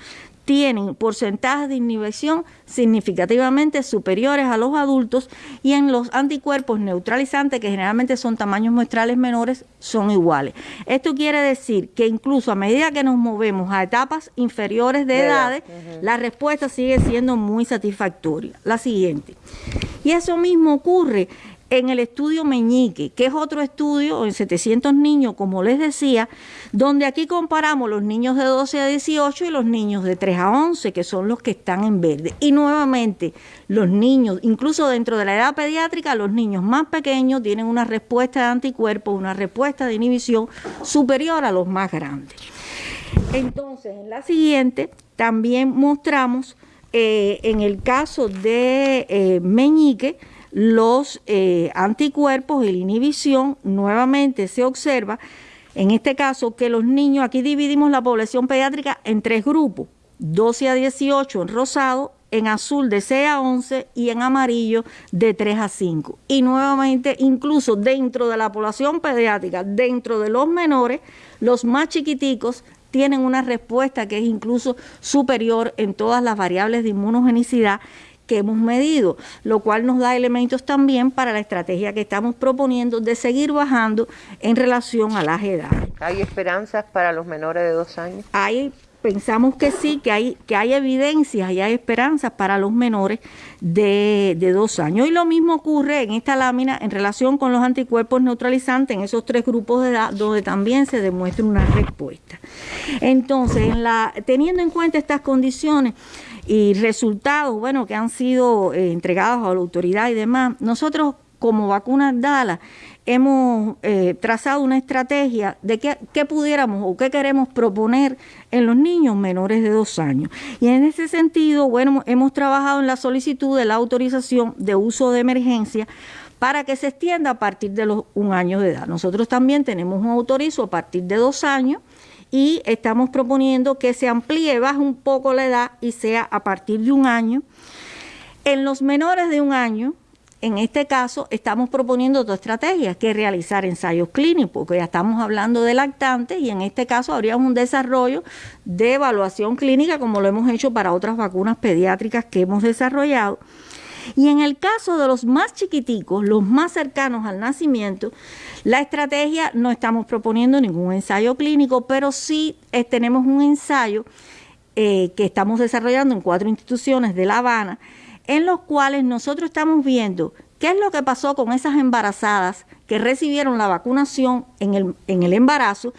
Speaker 11: tienen porcentajes de inhibición significativamente superiores a los adultos y en los anticuerpos neutralizantes, que generalmente son tamaños muestrales menores, son iguales. Esto quiere decir que incluso a medida que nos movemos a etapas inferiores de, edades, la respuesta sigue siendo muy satisfactoria. La siguiente. Y eso mismo ocurre en el estudio Meñique, que es otro estudio en 700 niños, como les decía, donde aquí comparamos los niños de 12 a 18 y los niños de 3 a 11, que son los que están en verde. Y nuevamente, los niños, incluso dentro de la edad pediátrica, los niños más pequeños tienen una respuesta de anticuerpos, una respuesta de inhibición superior a los más grandes. Entonces, en la siguiente, también mostramos, eh, en el caso de eh, Meñique, los eh, anticuerpos y la inhibición, nuevamente se observa, en este caso, que los niños, aquí dividimos la población pediátrica en tres grupos, 12 a 18 en rosado, en azul de 6 a 11 y en amarillo de 3 a 5. Y nuevamente, incluso dentro de la población pediátrica, dentro de los menores, los más chiquiticos tienen una respuesta que es incluso superior en todas las variables de inmunogenicidad que hemos medido, lo cual nos da elementos también para la estrategia que estamos proponiendo de seguir bajando en relación a las edades.
Speaker 1: ¿Hay esperanzas para los menores de dos años?
Speaker 11: Hay pensamos que sí, que hay, que hay evidencias y hay esperanzas para los menores de, de, dos años. Y lo mismo ocurre en esta lámina en relación con los anticuerpos neutralizantes en esos tres grupos de edad donde también se demuestra una respuesta. Entonces, en la, teniendo en cuenta estas condiciones, y resultados, bueno, que han sido eh, entregados a la autoridad y demás, nosotros como vacunas DALA hemos eh, trazado una estrategia de qué, qué, pudiéramos o qué queremos proponer en los niños menores de dos años. Y en ese sentido, bueno, hemos trabajado en la solicitud de la autorización de uso de emergencia para que se extienda a partir de los un año de edad. Nosotros también tenemos un autorizo a partir de dos años y estamos proponiendo que se amplíe, baje un poco la edad y sea a partir de un año. En los menores de un año, en este caso, estamos proponiendo dos estrategias, que es realizar ensayos clínicos, porque ya estamos hablando de lactantes y en este caso habría un desarrollo de evaluación clínica, como lo hemos hecho para otras vacunas pediátricas que hemos desarrollado. Y en el caso de los más chiquiticos, los más cercanos al nacimiento, la estrategia no estamos proponiendo ningún ensayo clínico, pero sí eh, tenemos un ensayo eh, que estamos desarrollando en cuatro instituciones de La Habana, en los cuales nosotros estamos viendo qué es lo que pasó con esas embarazadas que recibieron la vacunación en el, en el embarazo,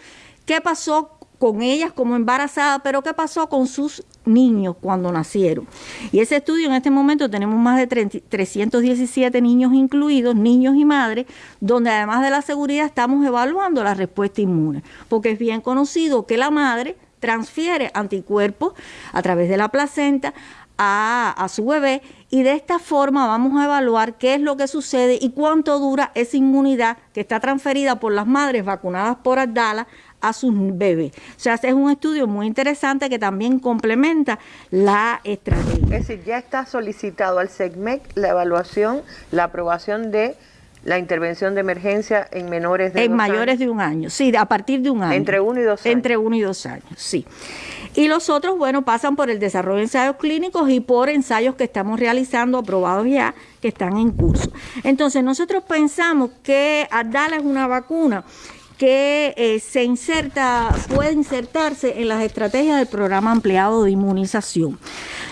Speaker 11: qué pasó con ellas como embarazadas, pero qué pasó con sus niños cuando nacieron. Y ese estudio en este momento tenemos más de 317 niños incluidos, niños y madres, donde además de la seguridad estamos evaluando la respuesta inmune, porque es bien conocido que la madre transfiere anticuerpos a través de la placenta a, su bebé y de esta forma vamos a evaluar qué es lo que sucede y cuánto dura esa inmunidad que está transferida por las madres vacunadas por Abdala a sus bebés. O sea, es un estudio muy interesante que también complementa la estrategia.
Speaker 1: Es decir, ya está solicitado al SEGMEC la evaluación, la aprobación de la intervención de emergencia en menores de
Speaker 11: En mayores de un año, sí, a partir de un año.
Speaker 1: Entre uno y dos años.
Speaker 11: Entre uno y dos años, sí. Y los otros, bueno, pasan por el desarrollo de ensayos clínicos y por ensayos que estamos realizando, aprobados ya, que están en curso. Entonces, nosotros pensamos que Adala es una vacuna que eh, se inserta, puede insertarse en las estrategias del programa ampliado de inmunización.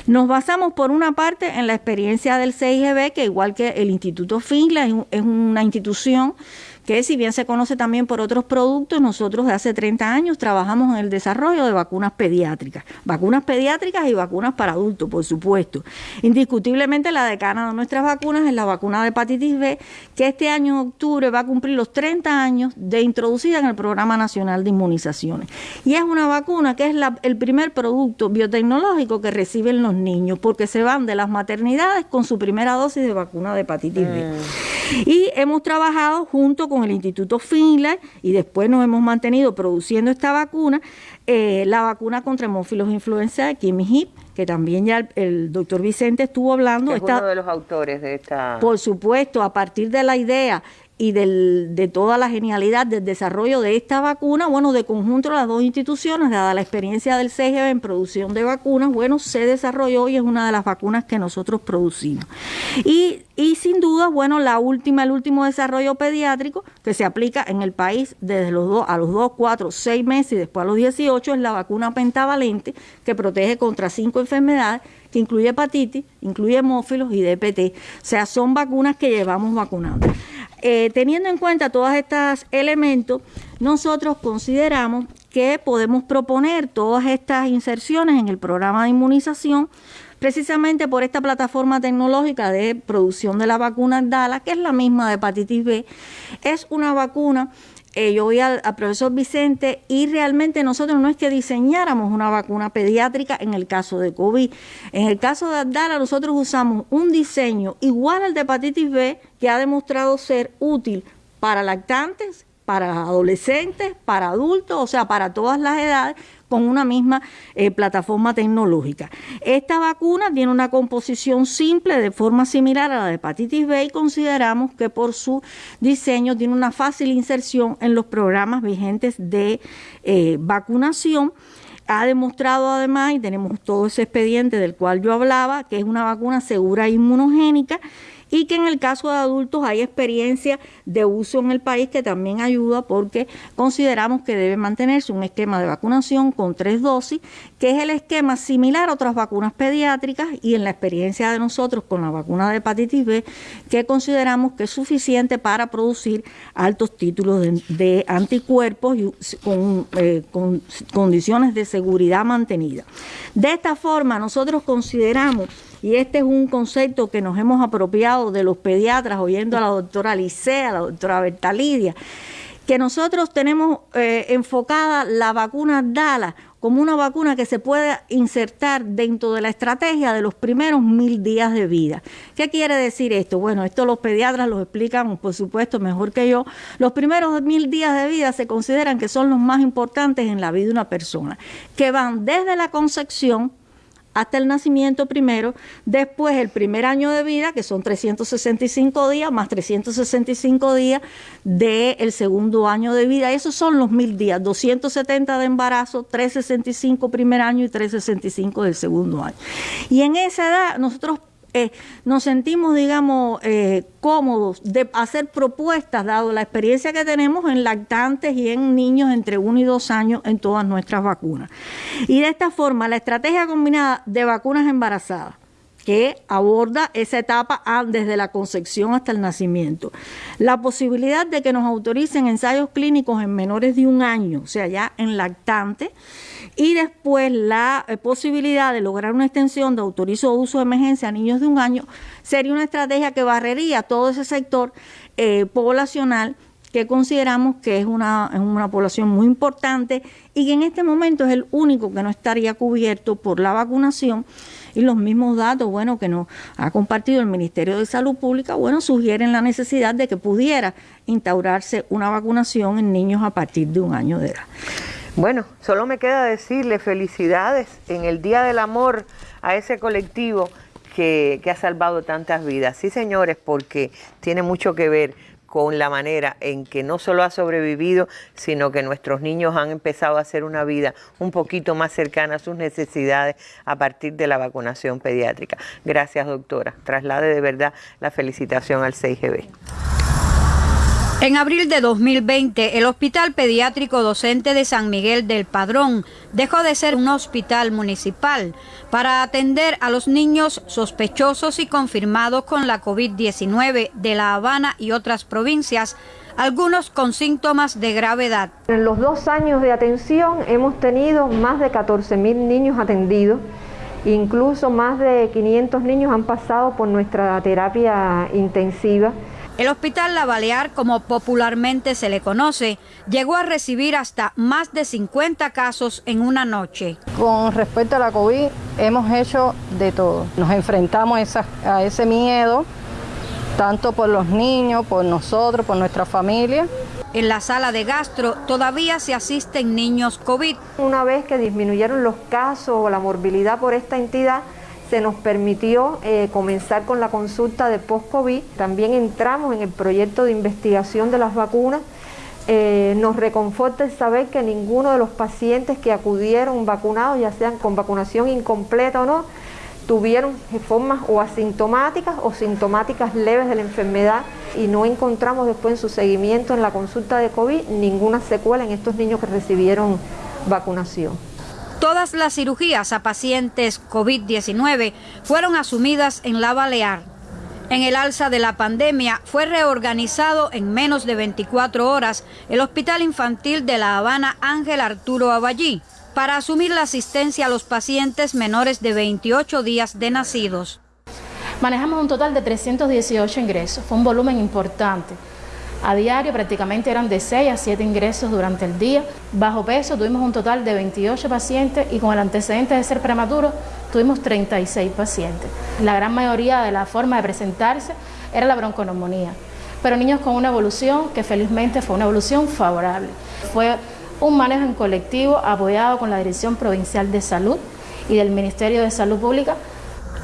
Speaker 11: Nos basamos por una parte en la experiencia del CIGB, que igual que el Instituto Finla es una institución que si bien se conoce también por otros productos, nosotros de hace 30 años trabajamos en el desarrollo de vacunas pediátricas, vacunas pediátricas y vacunas para adultos, por supuesto. Indiscutiblemente la decana de nuestras vacunas es la vacuna de hepatitis B, que este año en octubre va a cumplir los 30 años de introducida en el Programa Nacional de Inmunizaciones. Y es una vacuna que es el primer producto biotecnológico que reciben los niños, porque se van de las maternidades con su primera dosis de vacuna de hepatitis B. Mm. Y hemos trabajado junto con el Instituto Finlay y después nos hemos mantenido produciendo esta vacuna, eh, la vacuna contra hemófilos influenza de Kimi Hip, que también ya el, doctor Vicente estuvo hablando.
Speaker 1: es uno de los autores de esta...
Speaker 11: Por supuesto, a partir de la idea y del, de toda la genialidad del desarrollo de esta vacuna, bueno, de conjunto las dos instituciones, dada la experiencia del CGB en producción de vacunas, bueno, se desarrolló y es una de las vacunas que nosotros producimos. Y, y sin duda, bueno, la última, el último desarrollo pediátrico que se aplica en el país desde los dos, a los 2, 4, 6 meses y después a los 18 es la vacuna pentavalente que protege contra cinco enfermedades incluye hepatitis, incluye hemófilos y DPT. O sea, son vacunas que llevamos vacunando. Eh, teniendo en cuenta todos estos elementos, nosotros consideramos que podemos proponer todas estas inserciones en el programa de inmunización precisamente por esta plataforma tecnológica de producción de la vacuna DALA, que es la misma de hepatitis B. Es una vacuna eh, yo voy al, profesor Vicente y realmente nosotros no es que diseñáramos una vacuna pediátrica en el caso de COVID. En el caso de Abdala nosotros usamos un diseño igual al de hepatitis B que ha demostrado ser útil para lactantes, para adolescentes, para adultos, o sea, para todas las edades, con una misma eh, plataforma tecnológica. Esta vacuna tiene una composición simple de forma similar a la de hepatitis B y consideramos que por su diseño tiene una fácil inserción en los programas vigentes de eh, vacunación ha demostrado además, y tenemos todo ese expediente del cual yo hablaba, que es una vacuna segura e inmunogénica y que en el caso de adultos hay experiencia de uso en el país que también ayuda porque consideramos que debe mantenerse un esquema de vacunación con tres dosis, que es el esquema similar a otras vacunas pediátricas y en la experiencia de nosotros con la vacuna de hepatitis B, que consideramos que es suficiente para producir altos títulos de, anticuerpos y con, eh, con condiciones de seguridad mantenida. De esta forma, nosotros consideramos y este es un concepto que nos hemos apropiado de los pediatras, oyendo a la doctora Licea, a la doctora Bertalidia, que nosotros tenemos eh, enfocada la vacuna DALA como una vacuna que se puede insertar dentro de la estrategia de los primeros mil días de vida. ¿Qué quiere decir esto? Bueno, esto los pediatras lo explican, por supuesto, mejor que yo. Los primeros mil días de vida se consideran que son los más importantes en la vida de una persona, que van desde la concepción, hasta el nacimiento primero, después el primer año de vida, que son 365 días, más 365 días del segundo año de vida. Esos son los mil días, 270 de embarazo, 365 primer año y 365 del segundo año. Y en esa edad nosotros eh, nos sentimos, digamos, eh, cómodos de hacer propuestas, dado la experiencia que tenemos en lactantes y en niños entre 1 y 2 años en todas nuestras vacunas. Y de esta forma, la estrategia combinada de vacunas embarazadas, que aborda esa etapa desde la concepción hasta el nacimiento. La posibilidad de que nos autoricen ensayos clínicos en menores de un año, o sea, ya en lactante, y después la eh, posibilidad de lograr una extensión de autorizo uso de emergencia a niños de un año sería una estrategia que barrería todo ese sector eh, poblacional que consideramos que es una, es una población muy importante y que en este momento es el único que no estaría cubierto por la vacunación y los mismos datos, bueno, que nos ha compartido el Ministerio de Salud Pública, bueno, sugieren la necesidad de que pudiera instaurarse una vacunación en niños a partir de un año de edad.
Speaker 1: Bueno, solo me queda decirle felicidades en el Día del Amor a ese colectivo que, ha salvado tantas vidas. Sí, señores, porque tiene mucho que ver con la manera en que no solo ha sobrevivido, sino que nuestros niños han empezado a hacer una vida un poquito más cercana a sus necesidades a partir de la vacunación pediátrica. Gracias, doctora. Traslade de verdad la felicitación al 6GB.
Speaker 12: En abril de 2020, el Hospital Pediátrico Docente de San Miguel del Padrón dejó de ser un hospital municipal para atender a los niños sospechosos y confirmados con la COVID-19 de La Habana y otras provincias, algunos con síntomas de gravedad.
Speaker 13: En los dos años de atención hemos tenido más de 14 mil niños atendidos. Incluso más de 500 niños han pasado por nuestra terapia intensiva.
Speaker 12: El Hospital La Balear, como popularmente se le conoce, llegó a recibir hasta más de 50 casos en una noche.
Speaker 14: Con respecto a la COVID, hemos hecho de todo. Nos enfrentamos a ese miedo, tanto por los niños, por nosotros, por nuestra familia.
Speaker 12: En la sala de gastro todavía se asisten niños COVID.
Speaker 13: Una vez que disminuyeron los casos o la morbilidad por esta entidad, se nos permitió eh, comenzar con la consulta de post-COVID. También entramos en el proyecto de investigación de las vacunas. Eh, nos reconforta el saber que ninguno de los pacientes que acudieron vacunados, ya sean con vacunación incompleta o no, tuvieron formas o asintomáticas o sintomáticas leves de la enfermedad y no encontramos después en su seguimiento en la consulta de COVID ninguna secuela en estos niños que recibieron vacunación.
Speaker 12: Todas las cirugías a pacientes COVID-19 fueron asumidas en la Balear. En el alza de la pandemia fue reorganizado en menos de 24 horas el Hospital Infantil de La Habana Ángel Arturo Aballí para asumir la asistencia a los pacientes menores de 28 días de nacidos.
Speaker 15: Manejamos un total de 318 ingresos, fue un volumen importante. A diario prácticamente eran de 6 a 7 ingresos durante el día. Bajo peso tuvimos un total de 28 pacientes y con el antecedente de ser prematuro tuvimos 36 pacientes. La gran mayoría de la forma de presentarse era la bronconeumonía, pero niños con una evolución que felizmente fue una evolución favorable. Fue un manejo en colectivo apoyado con la Dirección Provincial de Salud y del Ministerio de Salud Pública.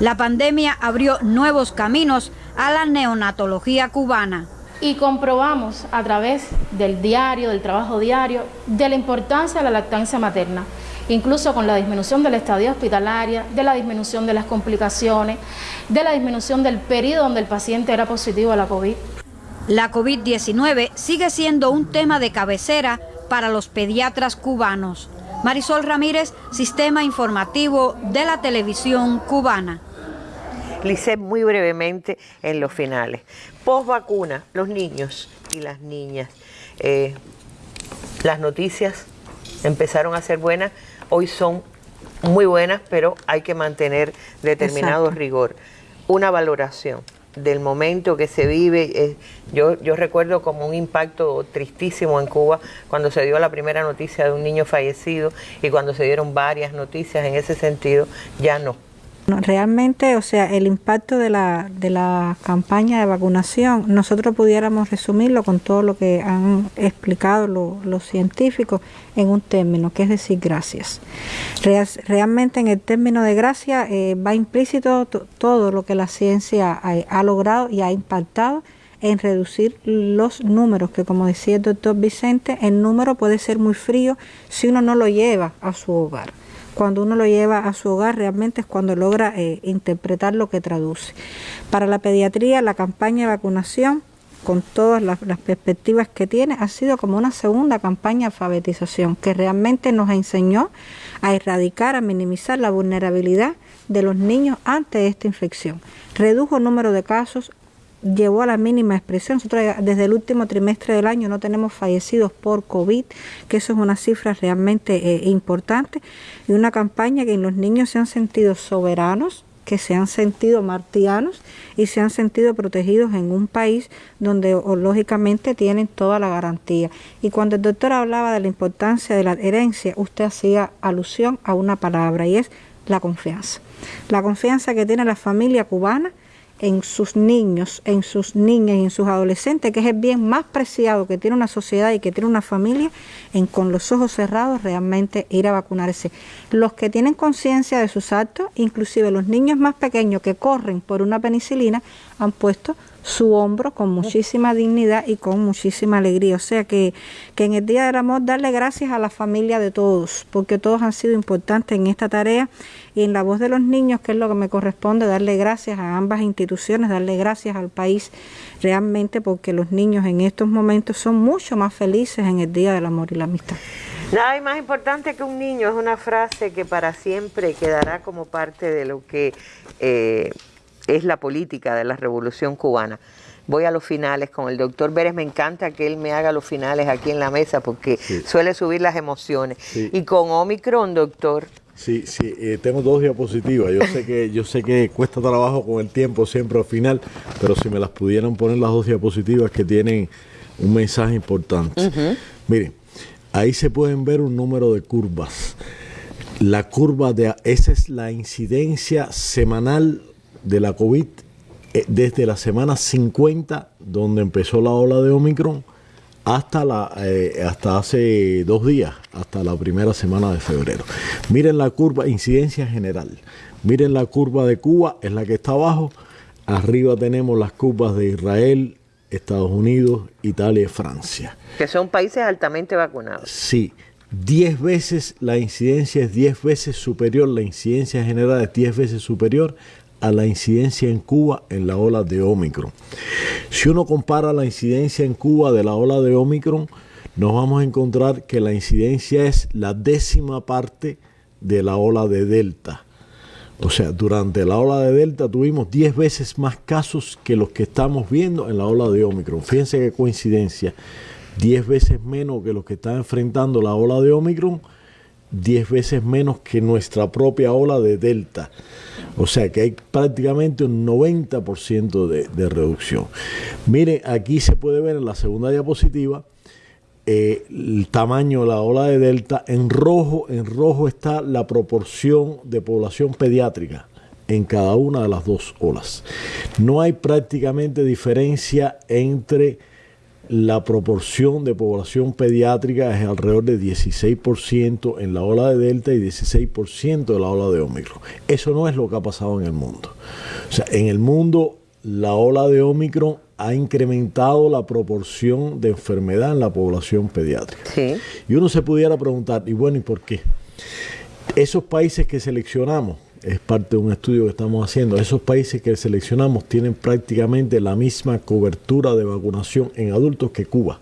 Speaker 12: La pandemia abrió nuevos caminos a la neonatología cubana
Speaker 15: y comprobamos a través del diario, del trabajo diario, de la importancia de la lactancia materna incluso con la disminución de la estadía hospitalaria, de la disminución de las complicaciones, de la disminución del periodo donde el paciente era positivo a la COVID.
Speaker 12: La COVID-19 sigue siendo un tema de cabecera para los pediatras cubanos. Marisol Ramírez, Sistema Informativo de la Televisión Cubana.
Speaker 1: Lice, muy brevemente en los finales. Post vacuna, los niños y las niñas. Eh, las noticias empezaron a ser buenas, hoy son muy buenas, pero hay que mantener determinado rigor. Una valoración del momento que se vive. Eh, yo, yo recuerdo como un impacto tristísimo en Cuba cuando se dio la primera noticia de un niño fallecido y cuando se dieron varias noticias en ese sentido, ya no
Speaker 2: realmente, o sea, el impacto de la, de la campaña de vacunación, nosotros pudiéramos resumirlo con todo lo que han explicado los científicos en un término, que es decir, gracias. realmente en el término de gracias eh, va implícito todo lo que la ciencia ha, logrado y ha impactado en reducir los números, que como decía el doctor Vicente, el número puede ser muy frío si uno no lo lleva a su hogar cuando uno lo lleva a su hogar realmente es cuando logra eh, interpretar lo que traduce. Para la pediatría, la campaña de vacunación, con todas las, perspectivas que tiene, ha sido como una segunda campaña de alfabetización que realmente nos enseñó a erradicar, a minimizar la vulnerabilidad de los niños ante esta infección. Redujo el número de casos, llevó a la mínima expresión. Nosotros desde el último trimestre del año no tenemos fallecidos por COVID, que eso es una cifra realmente eh, importante, y una campaña que los niños se han sentido soberanos, que se han sentido martianos y se han sentido protegidos en un país donde lógicamente tienen toda la garantía. Y cuando el doctor hablaba de la importancia de la herencia, usted hacía alusión a una palabra y es la confianza. La confianza que tiene la familia cubana en sus niños, en sus niñas y en sus adolescentes, que es el bien más preciado que tiene una sociedad y que tiene una familia, en con los ojos cerrados realmente ir a vacunarse. Los que tienen conciencia de sus actos, inclusive los niños más pequeños que corren por una penicilina, han puesto su hombro con muchísima dignidad y con muchísima alegría. O sea que, que en el Día del Amor darle gracias a la familia de todos, porque todos han sido importantes en esta tarea y en la voz de los niños, que es lo que me corresponde, darle gracias a ambas instituciones, darle gracias al país realmente, porque los niños en estos momentos son mucho más felices en el Día del Amor y la Amistad.
Speaker 1: Nada más importante que un niño, es una frase que para siempre quedará como parte de lo que... Eh, es la política de la revolución cubana. Voy a los finales con el doctor Vélez, me encanta que él me haga los finales aquí en la mesa porque suele subir las emociones. Y con Omicron, doctor.
Speaker 5: Sí, sí, eh, tengo dos diapositivas. Yo sé que yo sé que cuesta trabajo con el tiempo siempre al final, pero si me las pudieran poner las dos diapositivas que tienen un mensaje importante. Miren, ahí se pueden ver un número de curvas. La curva de esa es la incidencia semanal de la COVID eh, desde la semana 50, donde empezó la ola de Omicron, hasta, la, eh, hasta hace dos días, hasta la primera semana de febrero. Miren la curva, incidencia general. Miren la curva de Cuba, es la que está abajo. Arriba tenemos las curvas de Israel, Estados Unidos, Italia y Francia.
Speaker 1: Que son países altamente vacunados.
Speaker 5: Sí, 10 veces la incidencia es 10 veces superior, la incidencia general es 10 veces superior a la incidencia en Cuba en la ola de Omicron. Si uno compara la incidencia en Cuba de la ola de Omicron, nos vamos a encontrar que la incidencia es la décima parte de la ola de Delta. O sea, durante la ola de Delta tuvimos 10 veces más casos que los que estamos viendo en la ola de Omicron. Fíjense qué coincidencia. 10 veces menos que los que están enfrentando la ola de Omicron, 10 veces menos que nuestra propia ola de Delta. O sea que hay prácticamente un 90% de, de, reducción. Miren, aquí se puede ver en la segunda diapositiva eh, el tamaño de la ola de delta. En rojo, en rojo está la proporción de población pediátrica en cada una de las dos olas. No hay prácticamente diferencia entre la proporción de población pediátrica es alrededor de 16% en la ola de Delta y 16% de la ola de Omicron. Eso no es lo que ha pasado en el mundo. O sea, en el mundo la ola de Omicron ha incrementado la proporción de enfermedad en la población pediátrica. Y uno se pudiera preguntar, y bueno, ¿y por qué? Esos países que seleccionamos, es parte de un estudio que estamos haciendo, esos países que seleccionamos tienen prácticamente la misma cobertura de vacunación en adultos que Cuba.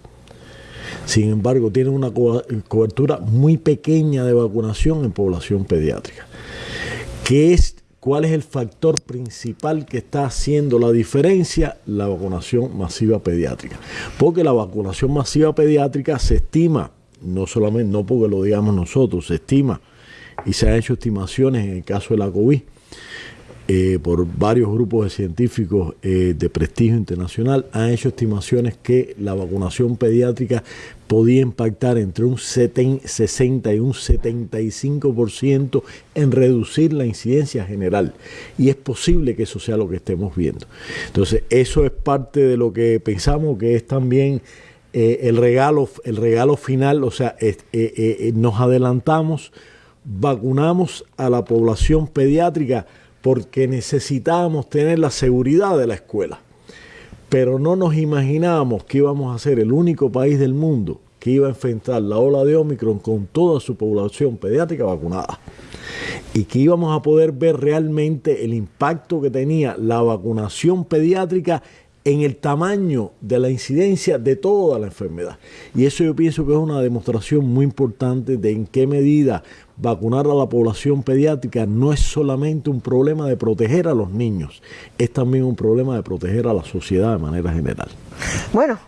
Speaker 5: Sin embargo, tienen una cobertura muy pequeña de vacunación en población pediátrica. ¿Qué es, ¿Cuál es el factor principal que está haciendo la diferencia? La vacunación masiva pediátrica. Porque la vacunación masiva pediátrica se estima, no solamente, no porque lo digamos nosotros, se estima y se han hecho estimaciones en el caso de la COVID eh, por varios grupos de científicos eh, de prestigio internacional, han hecho estimaciones que la vacunación pediátrica podía impactar entre un 60 y un 75% en reducir la incidencia general. Y es posible que eso sea lo que estemos viendo. Entonces, eso es parte de lo que pensamos que es también eh, el, regalo, el regalo final, o sea, nos adelantamos, vacunamos a la población pediátrica porque necesitábamos tener la seguridad de la escuela. Pero no nos imaginábamos que íbamos a ser el único país del mundo que iba a enfrentar la ola de Omicron con toda su población pediátrica vacunada. Y que íbamos a poder ver realmente el impacto que tenía la vacunación pediátrica en el tamaño de la incidencia de toda la enfermedad. Y eso yo pienso que es una demostración muy importante de en qué medida vacunar a la población pediátrica no es solamente un problema de proteger a los niños, es también un problema de proteger a la sociedad de manera general.
Speaker 1: Bueno,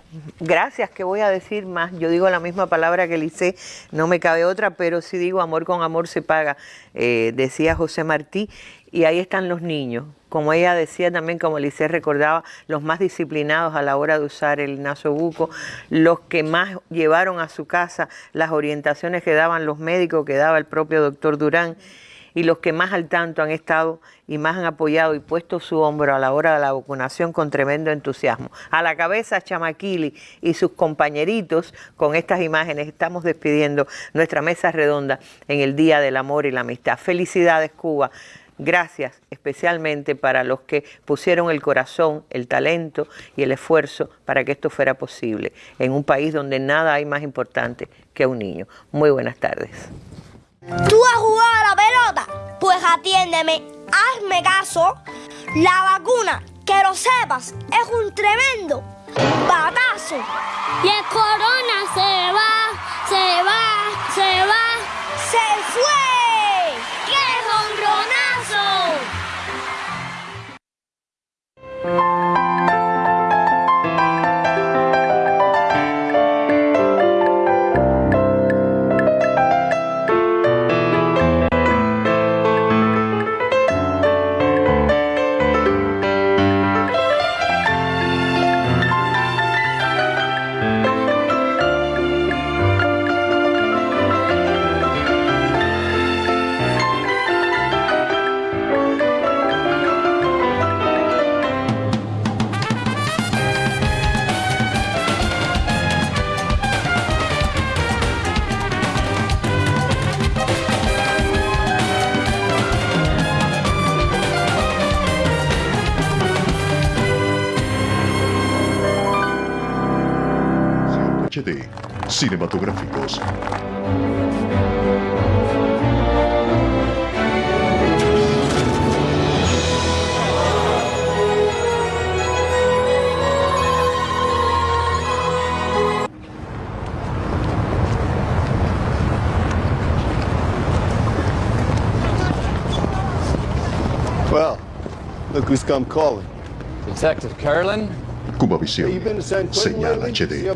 Speaker 1: gracias, ¿qué voy a decir más? Yo digo la misma palabra que Lice, no me cabe otra, pero si digo amor con amor se paga, eh, decía José Martí, y ahí están los niños, como ella decía también, como Lice recordaba, los más disciplinados a la hora de usar el nasobuco, los que más llevaron a su casa las orientaciones que daban los médicos, que daba el propio doctor Durán, y los que más al tanto han estado y más han apoyado y puesto su hombro a la hora de la vacunación con tremendo entusiasmo. A la cabeza Chamaquili y sus compañeritos, con estas imágenes estamos despidiendo nuestra mesa redonda en el Día del Amor y la Amistad. Felicidades Cuba. Gracias especialmente para los que pusieron el corazón, el talento y el esfuerzo para que esto fuera posible en un país donde nada hay más importante que un niño. Muy buenas tardes.
Speaker 16: ¿Tú has jugado a la pelota? Pues atiéndeme, hazme caso. La vacuna, que lo sepas, es un tremendo batazo.
Speaker 6: Y el corona se
Speaker 17: come calling.
Speaker 18: Detective
Speaker 17: Curlin?
Speaker 19: Cuba
Speaker 17: Visión señala
Speaker 19: HD.